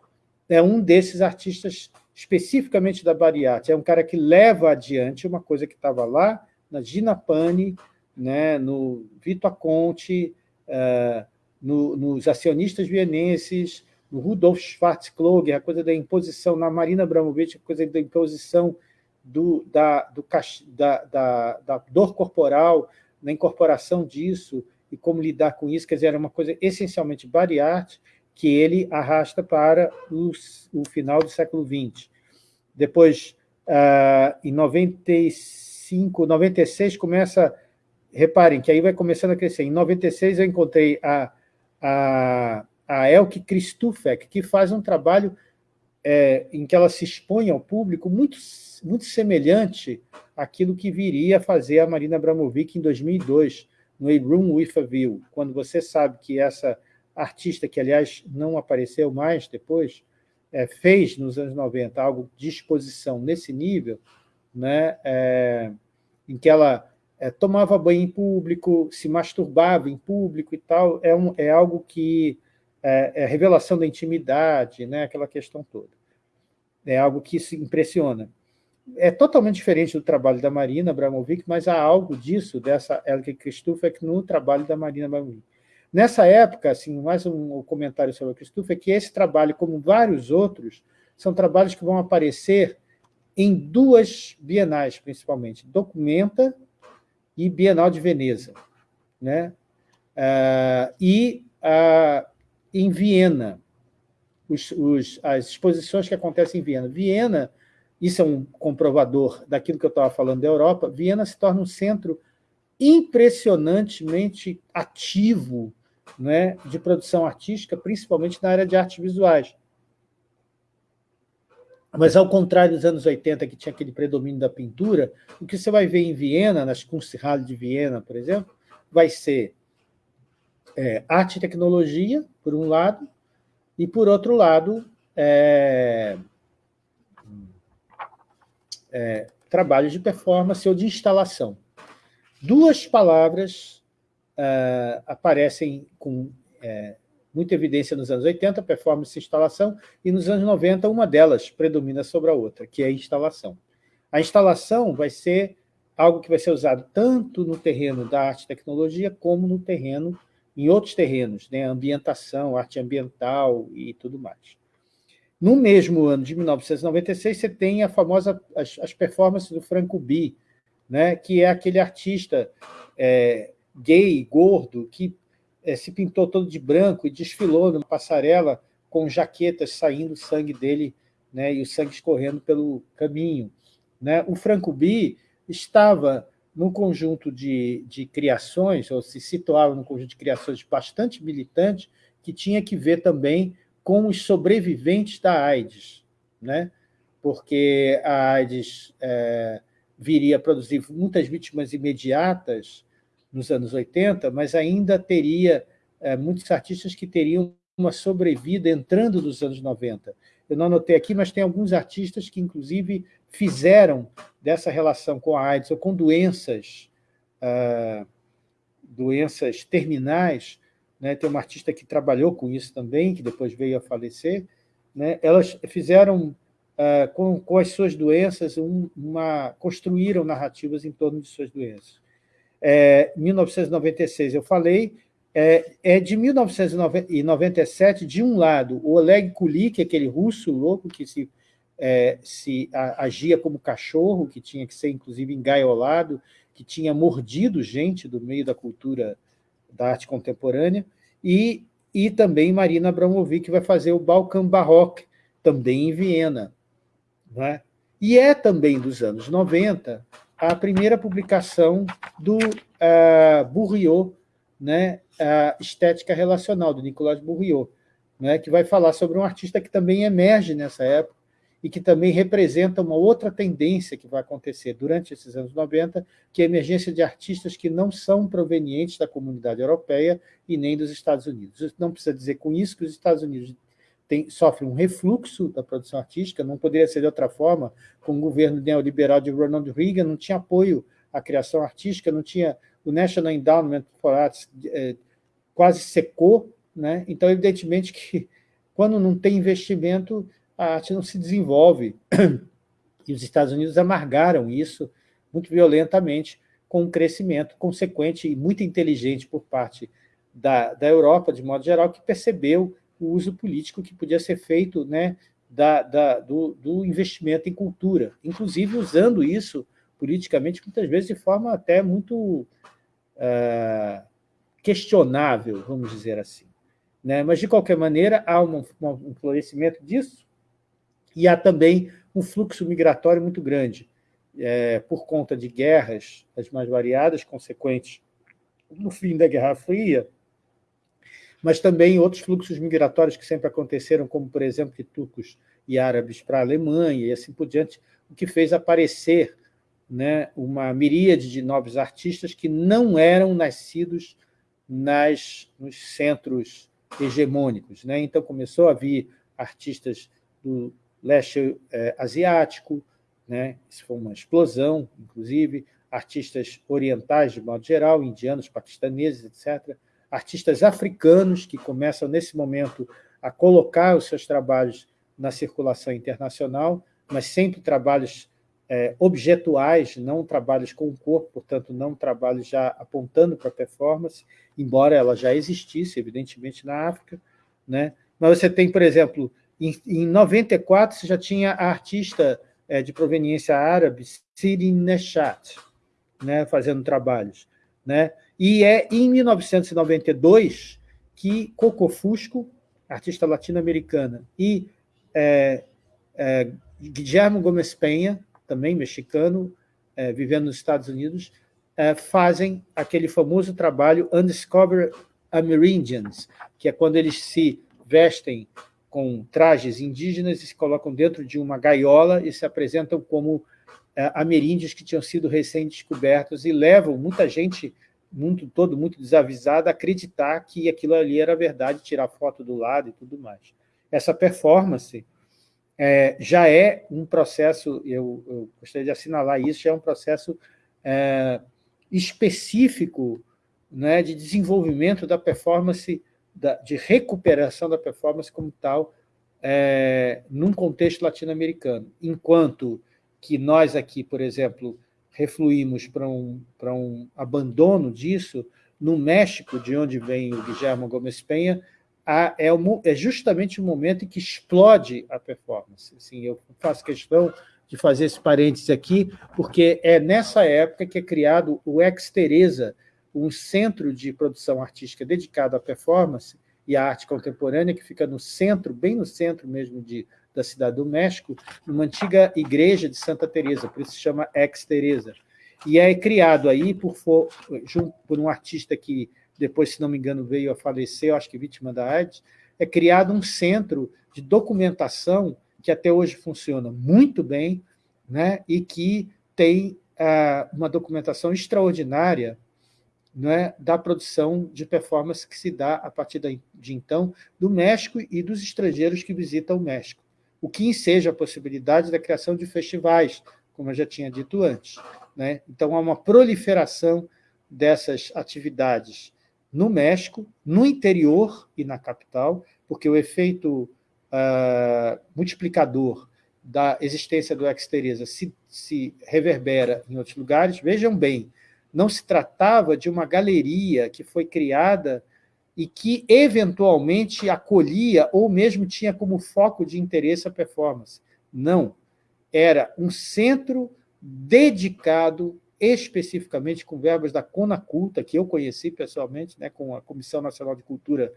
é um desses artistas especificamente da Bariate. É um cara que leva adiante uma coisa que estava lá na Gina Pani, né, no Vito Aconte, uh, no, nos acionistas vienenses, no Rudolf Schwarzkloger, a coisa da imposição, na Marina Abramovic, a coisa da imposição do, da, do, da, da, da, dor corporal, na incorporação disso e como lidar com isso, quer dizer, era uma coisa essencialmente bariarte que ele arrasta para os, o final do século XX. Depois, uh, em 95, 96, começa... Reparem que aí vai começando a crescer. Em 96, eu encontrei a, a, a Elke Christufek, que faz um trabalho é, em que ela se expõe ao público muito, muito semelhante àquilo que viria a fazer a Marina Abramovic em 2002, no A Room with a View, quando você sabe que essa artista, que aliás não apareceu mais depois, é, fez nos anos 90 algo de exposição nesse nível, né, é, em que ela é, tomava banho em público, se masturbava em público e tal, é, um, é algo que é, é revelação da intimidade, né, aquela questão toda. É algo que se impressiona. É totalmente diferente do trabalho da Marina Abramovic, mas há algo disso, dessa Elke Christufek, no trabalho da Marina Abramovic. Nessa época, assim, mais um comentário sobre a Christopher, é que esse trabalho, como vários outros, são trabalhos que vão aparecer em duas bienais, principalmente, Documenta e Bienal de Veneza. Né? Uh, e uh, em Viena, os, os, as exposições que acontecem em Viena. Viena, isso é um comprovador daquilo que eu estava falando da Europa, Viena se torna um centro impressionantemente ativo né, de produção artística, principalmente na área de artes visuais. Mas, ao contrário dos anos 80, que tinha aquele predomínio da pintura, o que você vai ver em Viena, nas Kunsthalle de Viena, por exemplo, vai ser é, arte e tecnologia, por um lado, e, por outro lado, é, é, trabalhos de performance ou de instalação. Duas palavras uh, aparecem com é, muita evidência nos anos 80, performance e instalação, e nos anos 90 uma delas predomina sobre a outra, que é a instalação. A instalação vai ser algo que vai ser usado tanto no terreno da arte e tecnologia, como no terreno, em outros terrenos, né? ambientação, arte ambiental e tudo mais. No mesmo ano de 1996, você tem a famosa, as, as performances do Franco B, né? que é aquele artista é, gay, gordo, que se pintou todo de branco e desfilou numa passarela com jaquetas saindo sangue dele né, e o sangue escorrendo pelo caminho. Né? O Franco B estava num conjunto de, de criações, ou se situava num conjunto de criações bastante militante, que tinha que ver também com os sobreviventes da AIDS, né? porque a AIDS é, viria a produzir muitas vítimas imediatas nos anos 80, mas ainda teria é, muitos artistas que teriam uma sobrevida entrando nos anos 90. Eu não anotei aqui, mas tem alguns artistas que, inclusive, fizeram dessa relação com a AIDS ou com doenças, ah, doenças terminais, né? tem uma artista que trabalhou com isso também, que depois veio a falecer, né? elas fizeram, ah, com, com as suas doenças, um, uma, construíram narrativas em torno de suas doenças é, 1996, eu falei, é, é, de 1997, de um lado, o Oleg Kulik, aquele russo louco que se, é, se a, agia como cachorro, que tinha que ser, inclusive, engaiolado, que tinha mordido gente do meio da cultura da arte contemporânea, e, e também Marina Abramovic, que vai fazer o Balkan Baroque, também em Viena. Não é? E é também dos anos 90 a primeira publicação do uh, Bourriot né, a estética relacional, do Nicolas Bourriot, né, que vai falar sobre um artista que também emerge nessa época e que também representa uma outra tendência que vai acontecer durante esses anos 90, que é a emergência de artistas que não são provenientes da comunidade europeia e nem dos Estados Unidos. Não precisa dizer com isso que os Estados Unidos tem, sofrem um refluxo da produção artística, não poderia ser de outra forma, com o governo neoliberal de Ronald Reagan, não tinha apoio à criação artística, não tinha o National Endowment for Arts é, quase secou, né? então, evidentemente que quando não tem investimento, a arte não se desenvolve. E os Estados Unidos amargaram isso muito violentamente com um crescimento consequente e muito inteligente por parte da, da Europa, de modo geral, que percebeu o uso político que podia ser feito né, da, da, do, do investimento em cultura, inclusive usando isso politicamente, muitas vezes de forma até muito uh, questionável, vamos dizer assim. Né? Mas, de qualquer maneira, há um, um florescimento disso, e há também um fluxo migratório muito grande, é, por conta de guerras, as mais variadas, consequentes no fim da Guerra Fria, mas também outros fluxos migratórios que sempre aconteceram, como, por exemplo, de turcos e árabes para a Alemanha e assim por diante, o que fez aparecer né, uma miríade de novos artistas que não eram nascidos nas, nos centros hegemônicos. Né? Então, começou a vir artistas do leste é, asiático, né? isso foi uma explosão, inclusive, artistas orientais, de modo geral, indianos, paquistaneses, etc., artistas africanos que começam, nesse momento, a colocar os seus trabalhos na circulação internacional, mas sempre trabalhos é, objetuais, não trabalhos com o corpo, portanto, não trabalhos já apontando para a performance, embora ela já existisse, evidentemente, na África. Né? Mas você tem, por exemplo, em, em 94, você já tinha a artista é, de proveniência árabe, Siri Neshat, né, fazendo trabalhos. Né? E é em 1992 que Coco Fusco, artista latino-americana, e é, é, Guillermo Gomes Penha, também mexicano, é, vivendo nos Estados Unidos, é, fazem aquele famoso trabalho Undiscovered Amerindians, que é quando eles se vestem com trajes indígenas e se colocam dentro de uma gaiola e se apresentam como é, ameríndios que tinham sido recém-descobertos e levam muita gente, mundo todo muito desavisado, acreditar que aquilo ali era verdade, tirar foto do lado e tudo mais. Essa performance é, já é um processo, eu, eu, gostaria de assinalar isso, já é um processo é, específico né, de desenvolvimento da performance da, de recuperação da performance como tal é, num contexto latino-americano, enquanto que nós aqui, por exemplo, refluímos para um, para um abandono disso, no México, de onde vem o Guillermo Gomes Penha, é, é, justamente o momento em que explode a performance. Assim, eu faço questão de fazer esse parênteses aqui, porque é nessa época que é criado o Ex Teresa, um centro de produção artística dedicado à performance e à arte contemporânea, que fica no centro, bem no centro mesmo de, da cidade do México, numa antiga igreja de Santa Teresa, por isso se chama Ex Teresa. E é criado aí por, por um artista que depois, se não me engano, veio a falecer, acho que vítima da AIDS, é criado um centro de documentação que até hoje funciona muito bem né, e que tem ah, uma documentação extraordinária né, da produção de performance que se dá a partir de então do México e dos estrangeiros que visitam o México, o que enseja a possibilidade da criação de festivais, como eu já tinha dito antes. Né? Então, há uma proliferação dessas atividades no México, no interior e na capital, porque o efeito uh, multiplicador da existência do Exteresa se, se reverbera em outros lugares. Vejam bem, não se tratava de uma galeria que foi criada e que, eventualmente, acolhia ou mesmo tinha como foco de interesse a performance. Não. Era um centro dedicado especificamente com verbas da Conaculta, que eu conheci pessoalmente, né, com a Comissão Nacional de Cultura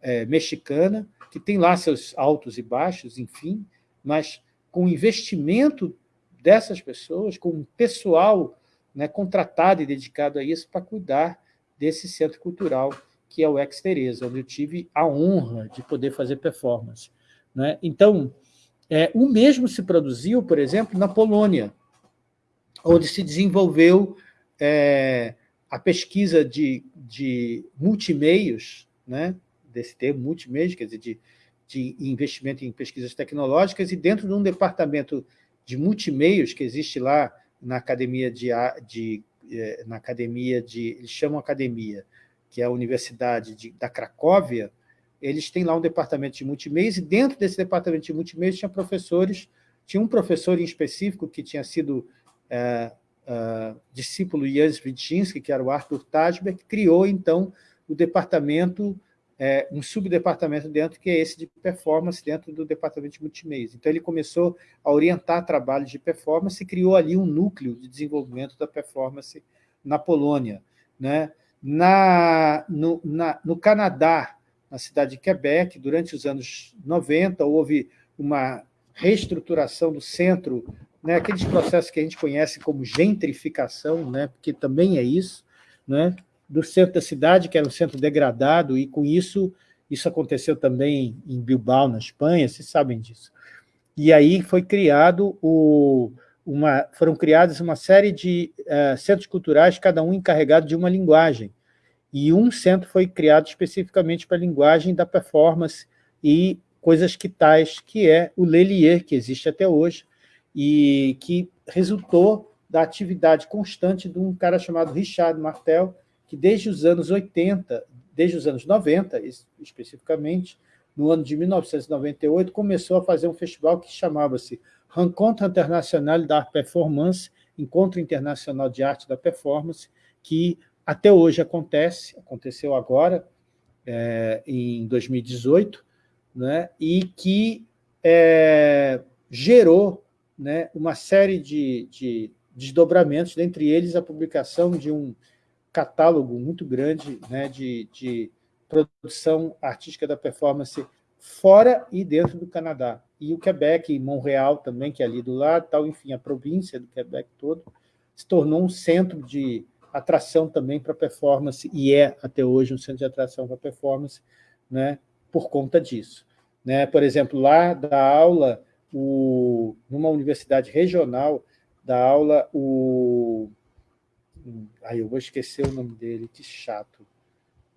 é, Mexicana, que tem lá seus altos e baixos, enfim, mas com o investimento dessas pessoas, com um pessoal né, contratado e dedicado a isso para cuidar desse centro cultural que é o Ex Teresa, onde eu tive a honra de poder fazer performance. Né? Então, é, o mesmo se produziu, por exemplo, na Polônia, onde se desenvolveu é, a pesquisa de, de multimeios, né? desse termo multimeios, quer dizer, de, de investimento em pesquisas tecnológicas, e dentro de um departamento de multimeios que existe lá na academia de, de é, na academia de eles chamam academia, que é a Universidade de, da Cracóvia, eles têm lá um departamento de multimeios, e dentro desse departamento de multimeios tinha professores, tinha um professor em específico que tinha sido é, é, discípulo Svitinski, que era o Arthur Tajber, que criou, então, o departamento é, um subdepartamento dentro, que é esse de performance, dentro do departamento de multimeios. Então, ele começou a orientar trabalhos de performance e criou ali um núcleo de desenvolvimento da performance na Polônia. Né? Na, no, na, no Canadá, na cidade de Quebec, durante os anos 90, houve uma reestruturação do centro, né, aqueles processos que a gente conhece como gentrificação, né, porque também é isso, né, do centro da cidade, que era um centro degradado, e com isso, isso aconteceu também em Bilbao, na Espanha, vocês sabem disso. E aí foi criado o, uma, foram criadas uma série de uh, centros culturais, cada um encarregado de uma linguagem. E um centro foi criado especificamente para a linguagem da performance e coisas que tais, que é o Lelier, que existe até hoje, e que resultou da atividade constante de um cara chamado Richard Martel, que desde os anos 80, desde os anos 90, especificamente, no ano de 1998, começou a fazer um festival que chamava-se Rencontre Internacional d'Art Performance, Encontro Internacional de Arte da Performance, que até hoje acontece, aconteceu agora, é, em 2018, né, e que é, gerou né, uma série de, de desdobramentos, dentre eles a publicação de um catálogo muito grande né, de, de produção artística da performance fora e dentro do Canadá. E o Quebec, Montreal também, que é ali do lado, tal, enfim, a província do Quebec todo, se tornou um centro de atração também para performance, e é até hoje um centro de atração para performance, né, por conta disso. Né? Por exemplo, lá da aula, o, numa universidade regional, da aula o Aí eu vou esquecer o nome dele, que chato.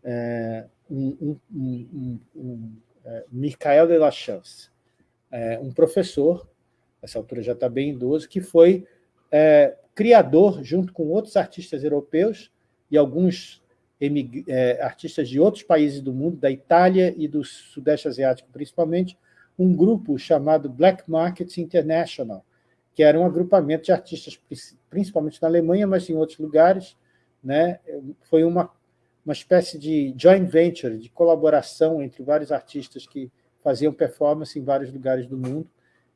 É, um, um, um, um é, Michael de la Chance, é, um professor, nessa altura já está bem idoso, que foi é, criador, junto com outros artistas europeus e alguns é, artistas de outros países do mundo, da Itália e do Sudeste Asiático principalmente, um grupo chamado Black Market International, que era um agrupamento de artistas, principalmente na Alemanha, mas em outros lugares. Né? Foi uma, uma espécie de joint venture, de colaboração entre vários artistas que faziam performance em vários lugares do mundo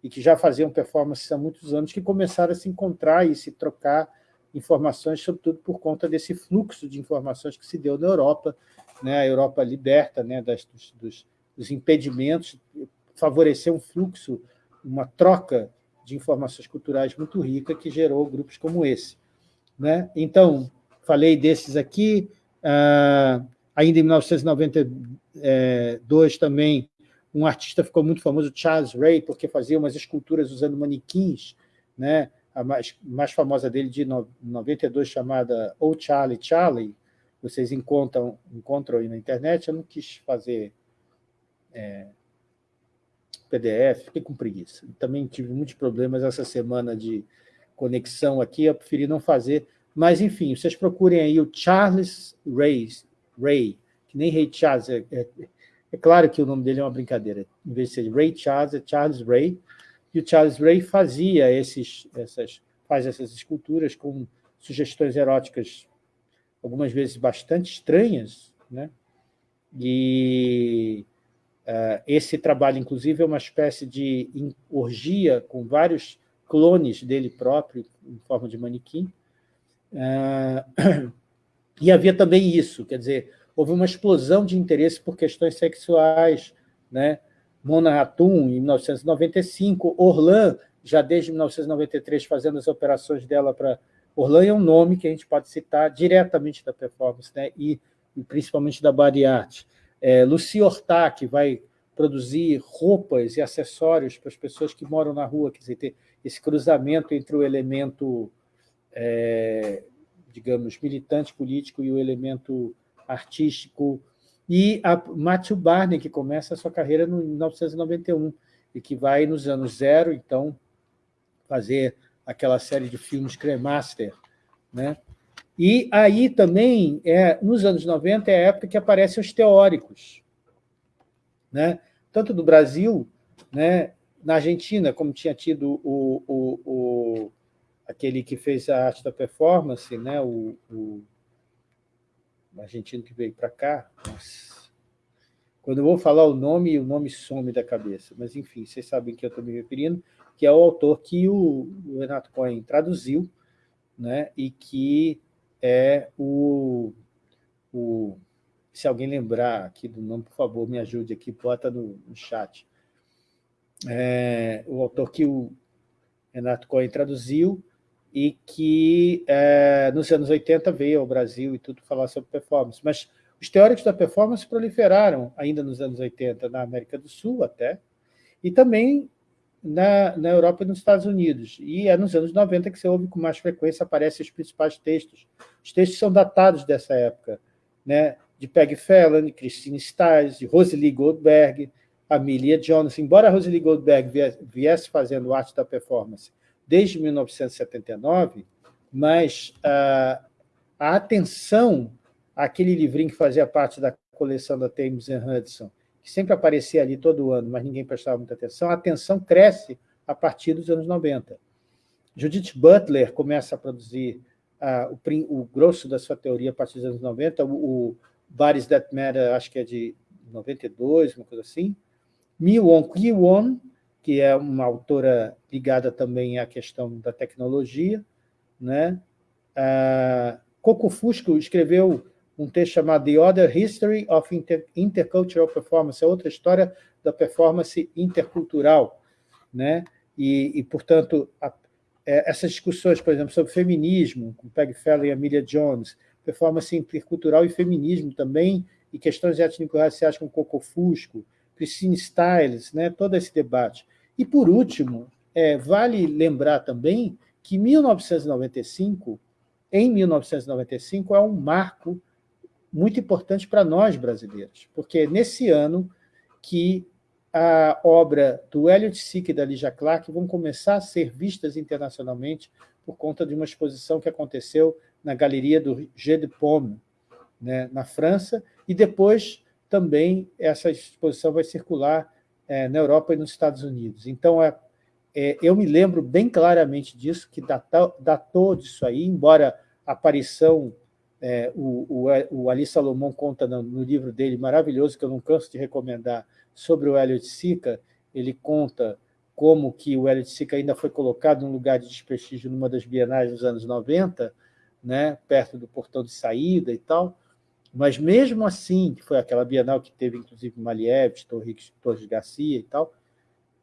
e que já faziam performance há muitos anos, que começaram a se encontrar e se trocar informações, sobretudo por conta desse fluxo de informações que se deu na Europa, né? a Europa liberta né? Das, dos, dos, impedimentos, favoreceu um fluxo, uma troca de informações culturais muito rica que gerou grupos como esse. Né? Então, falei desses aqui, ah, ainda em 1992 também, um artista ficou muito famoso, Charles Ray, porque fazia umas esculturas usando manequins, né? a mais, mais famosa dele de 92, chamada Oh Charlie Charlie, vocês encontram, encontram aí na internet, eu não quis fazer é, PDF, fiquei com preguiça. Também tive muitos problemas essa semana de conexão aqui, eu preferi não fazer. Mas, enfim, vocês procurem aí o Charles Ray, Ray que nem Ray Charles, é, é, é, claro que o nome dele é uma brincadeira, em vez de ser Ray Charles, é Charles Ray, e o Charles Ray fazia esses, essas, faz essas esculturas com sugestões eróticas, algumas vezes bastante estranhas, né? e Uh, esse trabalho, inclusive, é uma espécie de orgia com vários clones dele próprio, em forma de manequim. Uh, e havia também isso, quer dizer, houve uma explosão de interesse por questões sexuais. Né? Mona Atum, em 1995, Orlan, já desde 1993, fazendo as operações dela para Orlan é um nome que a gente pode citar diretamente da performance, né? e, e principalmente da body art. É, Lucy Horta, que vai produzir roupas e acessórios para as pessoas que moram na rua, quer dizer, ter esse cruzamento entre o elemento, é, digamos, militante político e o elemento artístico, e a Matthew Barney, que começa a sua carreira em 1991, e que vai, nos anos zero, então, fazer aquela série de filmes Cremaster. Né? E aí também, é, nos anos 90, é a época que aparecem os teóricos, né? tanto do Brasil, né? na Argentina, como tinha tido o, o, o aquele que fez a arte da performance, né? o, o argentino que veio para cá. Nossa. Quando eu vou falar o nome, o nome some da cabeça. Mas, enfim, vocês sabem que eu estou me referindo, que é o autor que o, o Renato Cohen traduziu, né? e que é o, o... Se alguém lembrar aqui do nome, por favor, me ajude aqui, bota no, no chat. É, o autor que o Renato Cohen traduziu, e que é, nos anos 80 veio ao Brasil e tudo falar sobre performance. Mas os teóricos da performance proliferaram ainda nos anos 80, na América do Sul até, e também na, na Europa e nos Estados Unidos. E é nos anos 90 que você ouve com mais frequência aparecem os principais textos. Os textos são datados dessa época, né? de Peg Fallon, Christine Stiles, de Rosalie Goldberg, Amelia Jones. Embora Rosalie Goldberg viesse fazendo arte da performance desde 1979, mas a, a atenção àquele livrinho que fazia parte da coleção da Thames Hudson, que sempre aparecia ali todo ano, mas ninguém prestava muita atenção, a atenção cresce a partir dos anos 90. Judith Butler começa a produzir uh, o, o, grosso da sua teoria a partir dos anos 90, o, o Bodies That Matter, acho que é de 92, uma coisa assim. Mi Won Ki-won, que é uma autora ligada também à questão da tecnologia. Né? Ah, Coco Fusco escreveu um texto chamado The Other History of Inter Intercultural Performance, é outra história da performance intercultural. Né? E, e portanto, a, é, essas discussões, por exemplo, sobre feminismo, com Peg Feller e Amelia Jones, performance intercultural e feminismo também, e questões étnico-raciais com Coco Fusco, Christine Stiles, né, todo esse debate. E, por último, é, vale lembrar também que 1995, em 1995, é um marco muito importante para nós brasileiros, porque é nesse ano que a obra do Elliot Sick e da Ligia Clark vão começar a ser vistas internacionalmente por conta de uma exposição que aconteceu na Galeria do Jeu de Paume, né, na França, e depois também essa exposição vai circular é, na Europa e nos Estados Unidos. Então, é, é, eu me lembro bem claramente disso, que datou, datou disso aí, embora a aparição, é, o, o, o, Ali Salomão conta no, no, livro dele, maravilhoso, que eu não canso de recomendar, sobre o Elliot Sica, ele conta como que o Elliot Sica ainda foi colocado num lugar de desprestígio numa das bienais dos anos 90, né, perto do portão de saída e tal, mas mesmo assim, que foi aquela Bienal que teve, inclusive, Maliev, Torres, Torres Garcia e tal,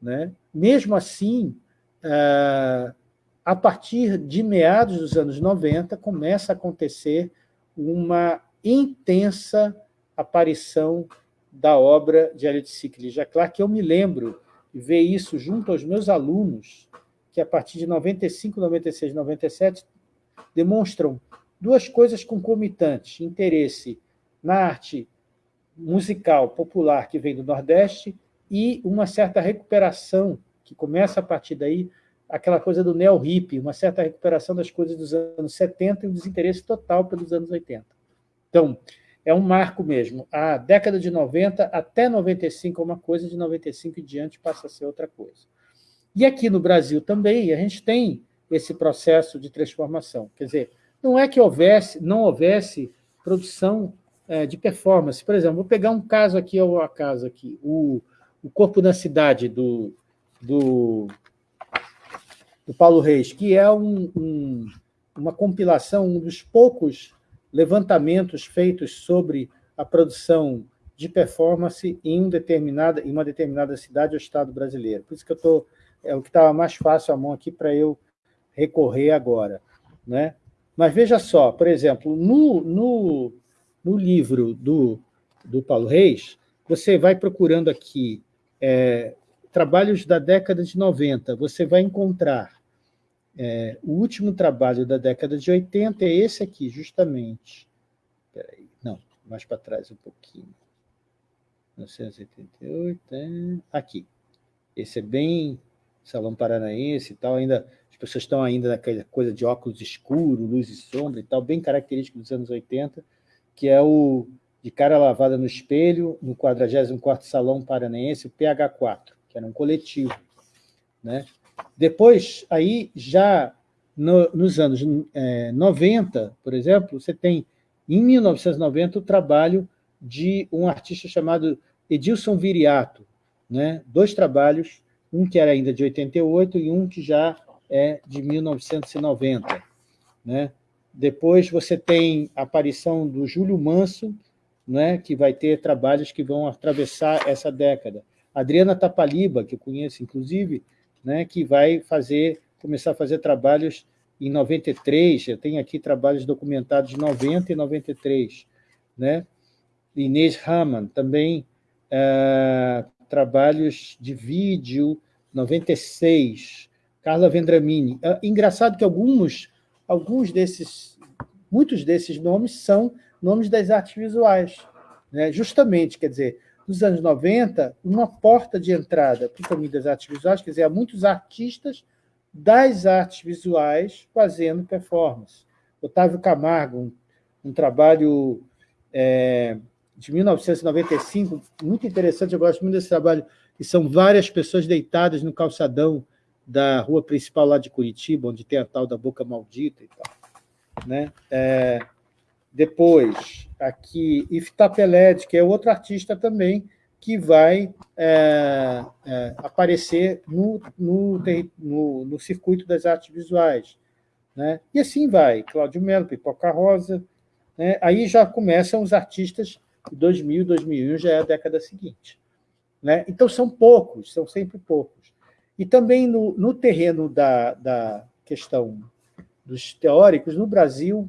né? mesmo assim, ah, a partir de meados dos anos 90, começa a acontecer uma intensa aparição da obra de Sickle Já claro que eu me lembro de ver isso junto aos meus alunos, que a partir de 95, 96, 97, demonstram duas coisas concomitantes, interesse na arte musical popular que vem do Nordeste e uma certa recuperação, que começa a partir daí, aquela coisa do neo-hip, uma certa recuperação das coisas dos anos 70 e um desinteresse total pelos anos 80. Então, é um marco mesmo. A década de 90 até 95 é uma coisa, de 95 em diante passa a ser outra coisa. E aqui no Brasil também, a gente tem esse processo de transformação. Quer dizer, não é que houvesse, não houvesse produção é, de performance. Por exemplo, vou pegar um caso aqui ao acaso, aqui, o, o Corpo da Cidade, do, do, do Paulo Reis, que é um, um, uma compilação, um dos poucos levantamentos feitos sobre a produção de performance em, um determinada, em uma determinada cidade ou estado brasileiro. Por isso que eu estou... É o que estava mais fácil à mão aqui para eu recorrer agora. Né? Mas veja só, por exemplo, no, no, no livro do, do Paulo Reis, você vai procurando aqui é, trabalhos da década de 90, você vai encontrar é, o último trabalho da década de 80 é esse aqui, justamente. Peraí, não, mais para trás um pouquinho. 1988, é, aqui. Esse é bem Salão Paranaense e tal, ainda, pessoas estão ainda naquela coisa de óculos escuro, luz e sombra e tal, bem característico dos anos 80, que é o de cara lavada no espelho, no 44º Salão Paranaense, o PH4, que era um coletivo. Né? Depois, aí, já no, nos anos é, 90, por exemplo, você tem, em 1990, o trabalho de um artista chamado Edilson Viriato, né? dois trabalhos, um que era ainda de 88 e um que já é de 1990. Né? Depois você tem a aparição do Júlio Manso, né, que vai ter trabalhos que vão atravessar essa década. Adriana Tapaliba, que eu conheço, inclusive, né, que vai fazer, começar a fazer trabalhos em 93, eu tenho aqui trabalhos documentados de 90 e 93. Né? Inês Raman, também é, trabalhos de vídeo, 96. Carla Vendramini. É, engraçado que alguns, alguns desses, muitos desses nomes são nomes das artes visuais. Né? Justamente, quer dizer, nos anos 90, uma porta de entrada para o caminho das artes visuais, quer dizer, há muitos artistas das artes visuais fazendo performance. Otávio Camargo, um, um trabalho é, de 1995, muito interessante, eu gosto muito desse trabalho, que são várias pessoas deitadas no calçadão da rua principal lá de Curitiba, onde tem a tal da Boca Maldita e tal. Né? É, depois, aqui, Ifta Peled, que é outro artista também, que vai é, é, aparecer no, no, no, no, circuito das artes visuais. Né? E assim vai, Cláudio Melo, Pipoca Rosa, né? aí já começam os artistas de 2000, 2001, já é a década seguinte. Né? Então, são poucos, são sempre poucos. E também no, no terreno da, da questão dos teóricos, no Brasil,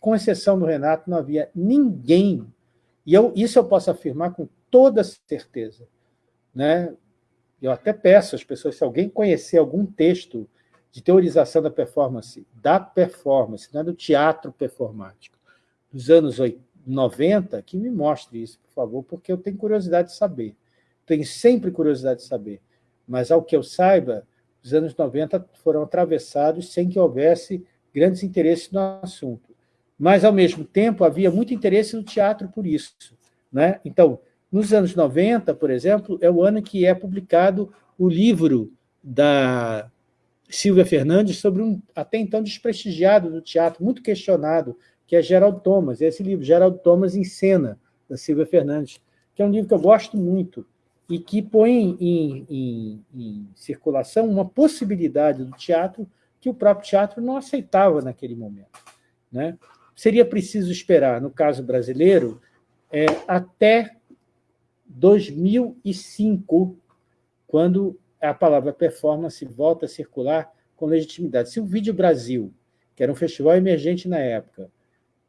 com exceção do Renato, não havia ninguém, e eu, isso eu posso afirmar com toda certeza. Né? Eu até peço às pessoas, se alguém conhecer algum texto de teorização da performance, da performance, não é do teatro performático, dos anos 90, que me mostre isso, por favor, porque eu tenho curiosidade de saber. Tenho sempre curiosidade de saber. Mas, ao que eu saiba, os anos 90 foram atravessados sem que houvesse grandes interesses no assunto mas, ao mesmo tempo, havia muito interesse no teatro por isso. Né? Então, nos anos 90, por exemplo, é o ano que é publicado o livro da Silvia Fernandes sobre um até então desprestigiado do teatro, muito questionado, que é Geraldo Thomas. Esse livro, Geraldo Thomas em Cena, da Silvia Fernandes, que é um livro que eu gosto muito e que põe em, em, em circulação uma possibilidade do teatro que o próprio teatro não aceitava naquele momento. Né? seria preciso esperar, no caso brasileiro, é, até 2005, quando a palavra performance volta a circular com legitimidade. Se o Vídeo Brasil, que era um festival emergente na época,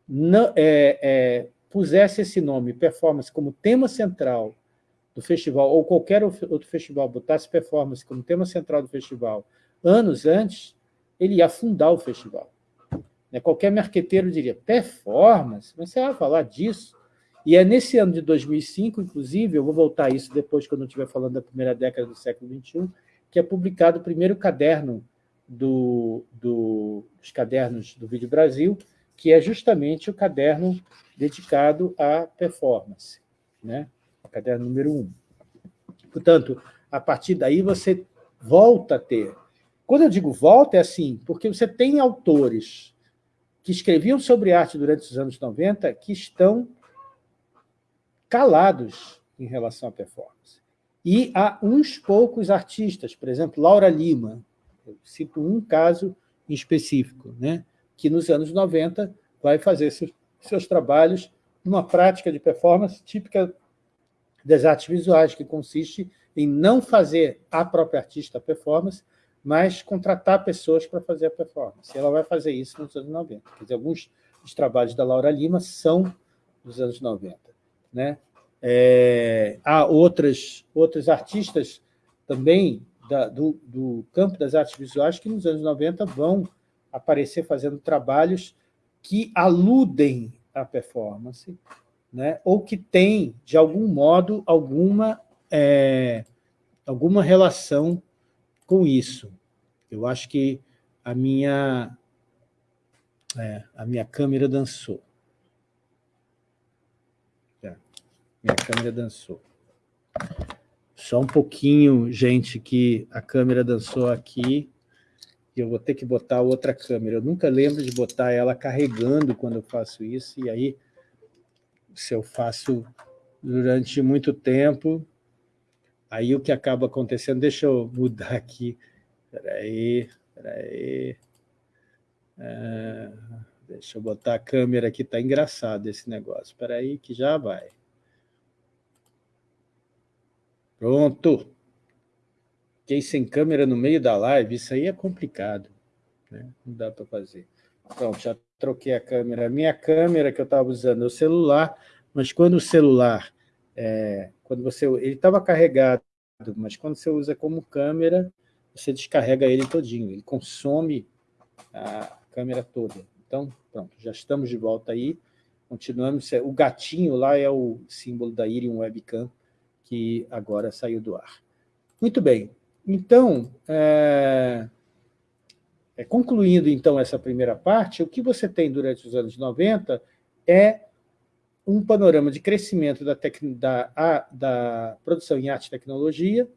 não, é, é, pusesse esse nome, performance, como tema central do festival, ou qualquer outro festival botasse performance como tema central do festival, anos antes, ele ia afundar o festival. Né? Qualquer marqueteiro diria, performance? Mas você vai falar disso? E é nesse ano de 2005, inclusive, eu vou voltar a isso depois, quando eu estiver falando da primeira década do século XXI, que é publicado o primeiro caderno do, do, dos cadernos do Vídeo Brasil, que é justamente o caderno dedicado à performance, né? Caderno número um. Portanto, a partir daí você volta a ter. Quando eu digo volta, é assim, porque você tem autores que escreviam sobre arte durante os anos 90 que estão calados em relação à performance. E há uns poucos artistas, por exemplo, Laura Lima, eu cito um caso em específico, né, que nos anos 90 vai fazer seus, seus trabalhos numa prática de performance típica das artes visuais, que consiste em não fazer a própria artista performance, mas contratar pessoas para fazer a performance. Ela vai fazer isso nos anos 90. Quer dizer, alguns dos trabalhos da Laura Lima são dos anos 90. Né? É, há outras, outros artistas também da, do, do campo das artes visuais que nos anos 90 vão aparecer fazendo trabalhos que aludem à performance, né? ou que têm, de algum modo, alguma, é, alguma relação com isso. Eu acho que a minha, é, a minha câmera dançou. É, minha câmera dançou. Só um pouquinho, gente, que a câmera dançou aqui, e eu vou ter que botar outra câmera. Eu nunca lembro de botar ela carregando quando eu faço isso, e aí, se eu faço durante muito tempo, aí o que acaba acontecendo... Deixa eu mudar aqui. Espera aí, espera aí. É, deixa eu botar a câmera aqui, está engraçado esse negócio. Espera aí que já vai. Pronto. Fiquei sem câmera no meio da live, isso aí é complicado. Né? Não dá para fazer. Pronto, já troquei a câmera. A minha câmera que eu estava usando é o celular, mas quando o celular, é, quando você, ele estava carregado, mas quando você usa como câmera, você descarrega ele todinho, ele consome a câmera toda. Então, pronto, já estamos de volta aí, continuamos. O gatinho lá é o símbolo da Irium Webcam, que agora saiu do ar. Muito bem, então, é, é, concluindo então essa primeira parte, o que você tem durante os anos 90 é um panorama de crescimento da, da, a, da produção em arte e tecnologia,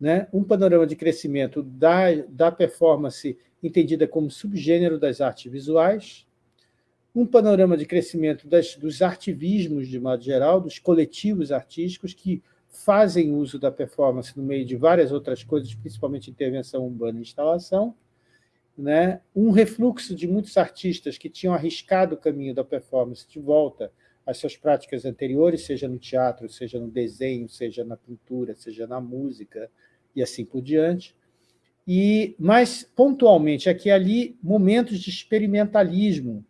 né? um panorama de crescimento da, da performance entendida como subgênero das artes visuais, um panorama de crescimento das, dos artivismos, de modo geral, dos coletivos artísticos que fazem uso da performance no meio de várias outras coisas, principalmente intervenção urbana e instalação, né? um refluxo de muitos artistas que tinham arriscado o caminho da performance de volta às suas práticas anteriores, seja no teatro, seja no desenho, seja na pintura, seja na música, e assim por diante. E, mas, pontualmente, aqui e ali, momentos de experimentalismo,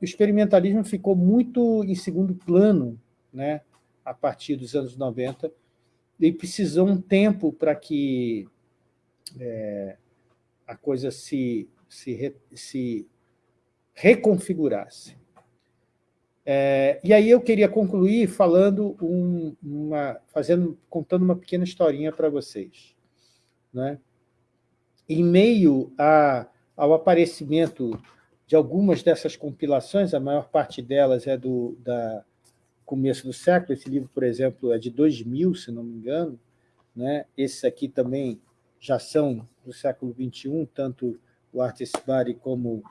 o experimentalismo ficou muito em segundo plano né, a partir dos anos 90 e precisou um tempo para que é, a coisa se, se, se reconfigurasse. É, e aí eu queria concluir falando um, uma, fazendo, contando uma pequena historinha para vocês. Né? Em meio a, ao aparecimento de algumas dessas compilações, a maior parte delas é do da começo do século, esse livro, por exemplo, é de 2000, se não me engano, né? esses aqui também já são do século XXI, tanto o Artist Body como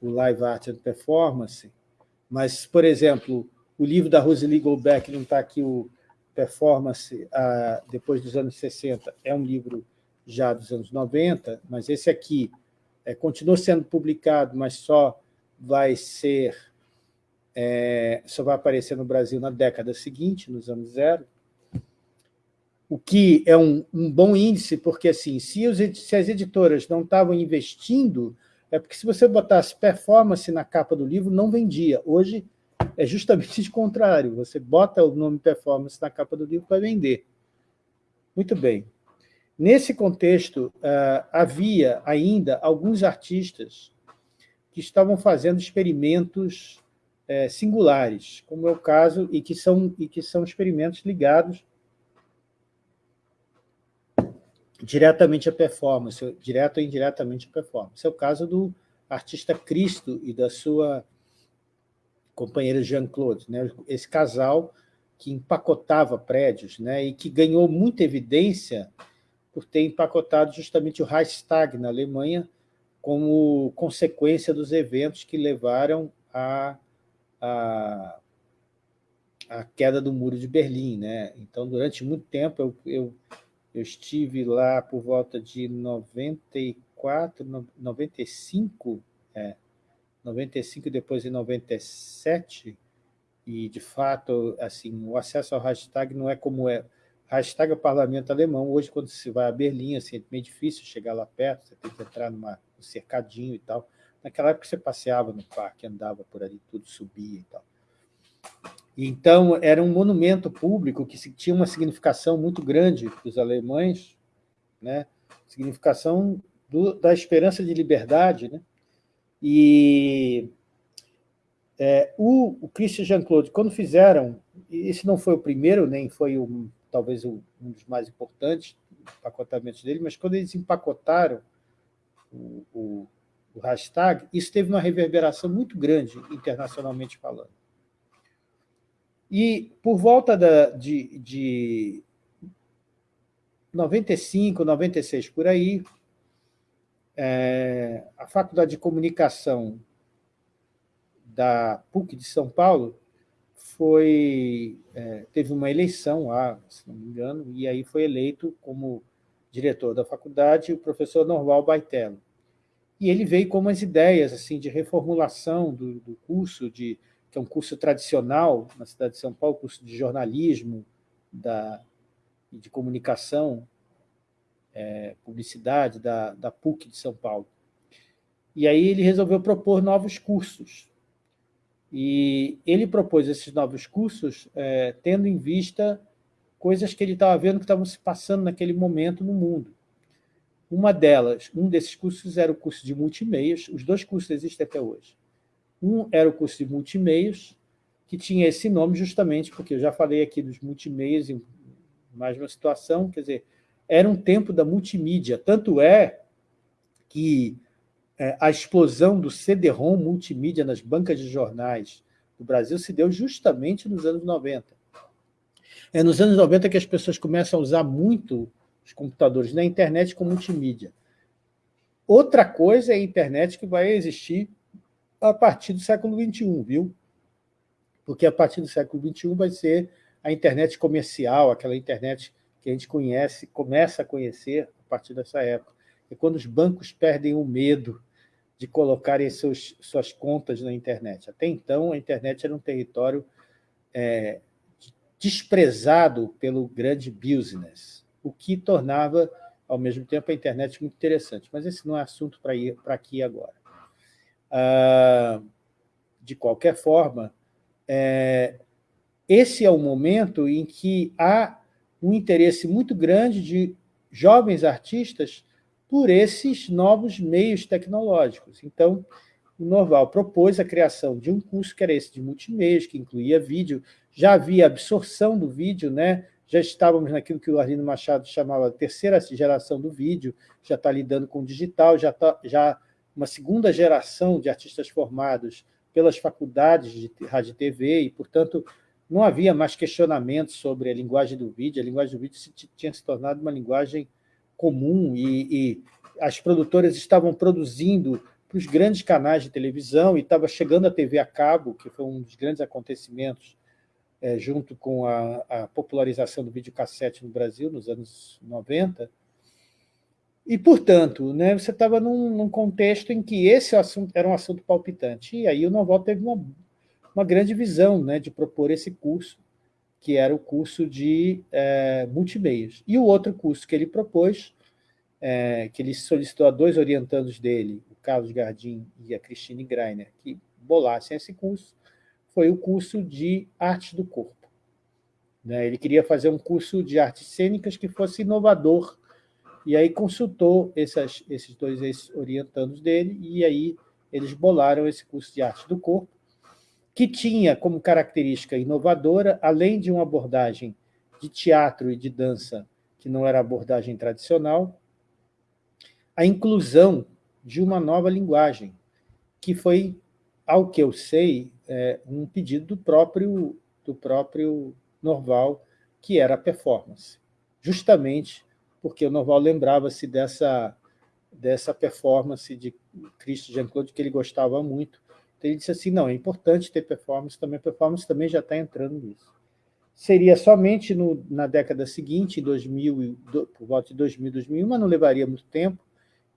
o Live Art and Performance, mas, por exemplo, o livro da Rosalie Goldbeck, não está aqui o Performance, ah, depois dos anos 60, é um livro já dos anos 90, mas esse aqui é, continua sendo publicado, mas só vai ser, é, só vai aparecer no Brasil na década seguinte, nos anos zero, o que é um, um bom índice, porque assim, se, os, se as editoras não estavam investindo, é porque se você botasse performance na capa do livro, não vendia. Hoje é justamente o contrário, você bota o nome performance na capa do livro para vender. Muito bem. Nesse contexto, uh, havia ainda alguns artistas que estavam fazendo experimentos uh, singulares, como é o caso, e que são, e que são experimentos ligados diretamente à performance, direto ou indiretamente à performance. É o caso do artista Cristo e da sua companheira Jean-Claude, né? esse casal que empacotava prédios né? e que ganhou muita evidência por ter empacotado justamente o Reichstag na Alemanha como consequência dos eventos que levaram à a, a, a, queda do Muro de Berlim. Né? Então, durante muito tempo, eu, eu, eu estive lá por volta de 94, 95, é, 95 e depois em 97, e, de fato, assim, o acesso ao hashtag não é como é hashtag parlamento alemão. Hoje, quando se vai a Berlim, assim, é meio difícil chegar lá perto, você tem que entrar numa, num cercadinho e tal. Naquela época você passeava no parque, andava por ali, tudo subia e tal. Então, era um monumento público que tinha uma significação muito grande para os alemães, né? significação do, da esperança de liberdade. Né? E é, o, o Christian Jean-Claude, quando fizeram, esse não foi o primeiro, nem foi o, talvez o, um dos mais importantes empacotamentos dele, mas quando eles empacotaram o, o, o hashtag, isso teve uma reverberação muito grande, internacionalmente falando. E por volta da, de, de 95, 96, por aí, é, a Faculdade de Comunicação da PUC de São Paulo foi, é, teve uma eleição lá, se não me engano, e aí foi eleito como diretor da faculdade o professor Norval Baitello. E ele veio com umas ideias assim, de reformulação do, do curso, de, que é um curso tradicional na cidade de São Paulo, curso de jornalismo da, de comunicação, é, publicidade da, da PUC de São Paulo. E aí ele resolveu propor novos cursos, e ele propôs esses novos cursos é, tendo em vista coisas que ele estava vendo que estavam se passando naquele momento no mundo. Uma delas, um desses cursos era o curso de multimeios, os dois cursos existem até hoje. Um era o curso de multimeios, que tinha esse nome justamente porque eu já falei aqui dos multimeios em mais uma situação, quer dizer, era um tempo da multimídia, tanto é que é, a explosão do CD-ROM multimídia nas bancas de jornais do Brasil se deu justamente nos anos 90. É nos anos 90 que as pessoas começam a usar muito os computadores na internet com multimídia. Outra coisa é a internet que vai existir a partir do século XXI, viu? Porque a partir do século XXI vai ser a internet comercial, aquela internet que a gente conhece, começa a conhecer a partir dessa época é quando os bancos perdem o medo de colocarem seus, suas contas na internet. Até então, a internet era um território é, desprezado pelo grande business, o que tornava, ao mesmo tempo, a internet muito interessante. Mas esse não é assunto para aqui agora. Ah, de qualquer forma, é, esse é o momento em que há um interesse muito grande de jovens artistas por esses novos meios tecnológicos. Então, o Norval propôs a criação de um curso que era esse de multimeios, que incluía vídeo, já havia absorção do vídeo, né? já estávamos naquilo que o Arlindo Machado chamava terceira geração do vídeo, já está lidando com o digital, já está já uma segunda geração de artistas formados pelas faculdades de rádio e TV, e, portanto, não havia mais questionamentos sobre a linguagem do vídeo, a linguagem do vídeo tinha se tornado uma linguagem comum e, e as produtoras estavam produzindo para os grandes canais de televisão e estava chegando a TV a cabo, que foi um dos grandes acontecimentos é, junto com a, a, popularização do videocassete no Brasil nos anos 90. E, portanto, né, você estava num, num, contexto em que esse assunto era um assunto palpitante. E aí o Noval teve uma, uma grande visão né, de propor esse curso que era o curso de é, multimeios. E o outro curso que ele propôs, é, que ele solicitou a dois orientandos dele, o Carlos Gardim e a Christine Greiner, que bolassem esse curso, foi o curso de Arte do Corpo. Né? Ele queria fazer um curso de artes cênicas que fosse inovador, e aí consultou essas, esses dois orientandos dele, e aí eles bolaram esse curso de Arte do Corpo, que tinha como característica inovadora, além de uma abordagem de teatro e de dança, que não era a abordagem tradicional, a inclusão de uma nova linguagem, que foi, ao que eu sei, é, um pedido do próprio, do próprio Norval, que era a performance. Justamente porque o Norval lembrava-se dessa, dessa performance de Cristo Jean-Claude, que ele gostava muito, ele disse assim, não, é importante ter performance também, a performance também já está entrando nisso. Seria somente no, na década seguinte, em 2000, por volta de 2000, 2001, mas não levaria muito tempo,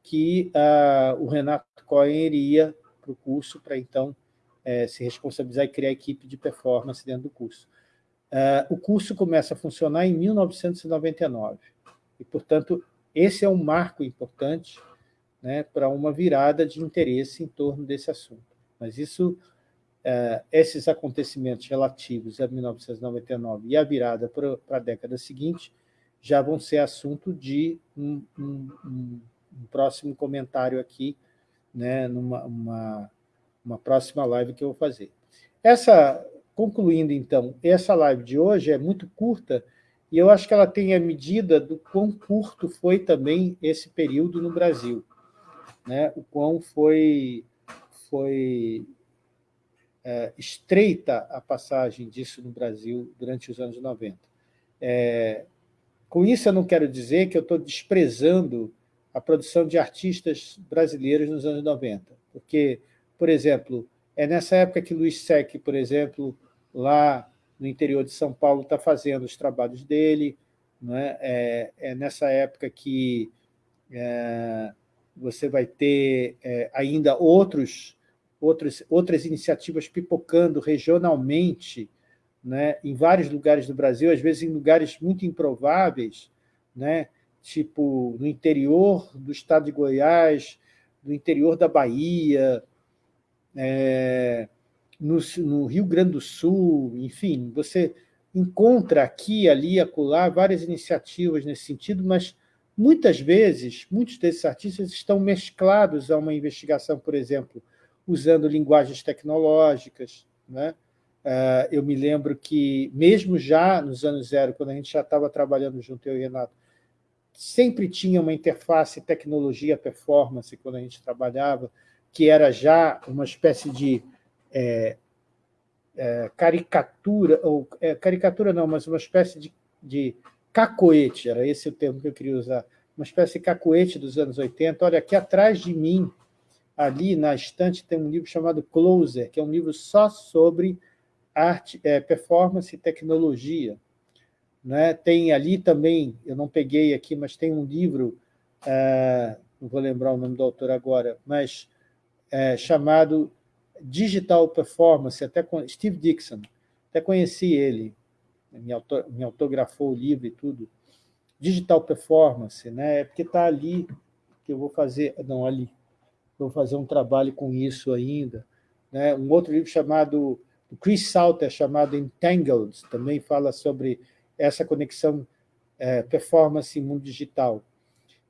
que uh, o Renato Cohen iria para o curso para, então, é, se responsabilizar e criar a equipe de performance dentro do curso. Uh, o curso começa a funcionar em 1999. E, portanto, esse é um marco importante né, para uma virada de interesse em torno desse assunto. Mas isso, uh, esses acontecimentos relativos a 1999 e a virada para a década seguinte já vão ser assunto de um, um, um, um próximo comentário aqui, né, numa uma, uma próxima live que eu vou fazer. Essa Concluindo, então, essa live de hoje é muito curta, e eu acho que ela tem a medida do quão curto foi também esse período no Brasil, né? o quão foi, foi é, estreita a passagem disso no Brasil durante os anos 90. É, com isso, eu não quero dizer que eu estou desprezando a produção de artistas brasileiros nos anos 90, porque, por exemplo, é nessa época que Luiz Sec, por exemplo, lá no interior de São Paulo está fazendo os trabalhos dele. Né? É, é nessa época que é, você vai ter é, ainda outros, outros, outras iniciativas pipocando regionalmente né? em vários lugares do Brasil, às vezes em lugares muito improváveis, né? tipo no interior do estado de Goiás, no interior da Bahia, é, no, no, Rio Grande do Sul, enfim, você encontra aqui, ali, acolá, várias iniciativas nesse sentido, mas muitas vezes, muitos desses artistas estão mesclados a uma investigação, por exemplo, usando linguagens tecnológicas. Né? Ah, eu me lembro que, mesmo já nos anos zero, quando a gente já estava trabalhando junto, eu e Renato, sempre tinha uma interface tecnologia-performance quando a gente trabalhava, que era já uma espécie de é, é, caricatura, ou é, caricatura não, mas uma espécie de, de cacoete, era esse o termo que eu queria usar, uma espécie de cacoete dos anos 80. Olha, aqui atrás de mim, ali na estante, tem um livro chamado Closer, que é um livro só sobre arte, é, performance e tecnologia. Né? Tem ali também, eu não peguei aqui, mas tem um livro, é, não vou lembrar o nome do autor agora, mas é, chamado Digital Performance, até com Steve Dixon, até conheci ele, me, auto, me autografou o livro e tudo. Digital Performance, né? É porque está ali que eu vou fazer, não, ali, vou fazer um trabalho com isso ainda. Né? Um outro livro chamado, do Chris Salter, chamado Entangled, também fala sobre essa conexão é, performance e mundo digital.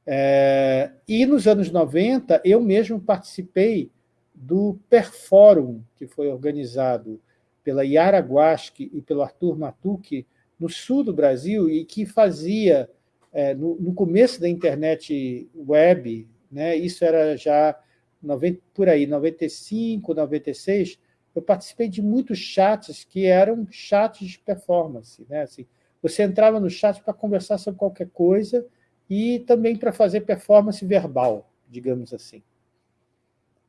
É, e nos anos 90, eu mesmo participei do Perforum, que foi organizado pela Yara Guasque e pelo Arthur Matucci, no sul do Brasil, e que fazia, é, no, no, começo da internet web, né, isso era já 90, por aí, 95, 96, eu participei de muitos chats que eram chats de performance. Né? Assim, você entrava no chat para conversar sobre qualquer coisa e também para fazer performance verbal, digamos assim.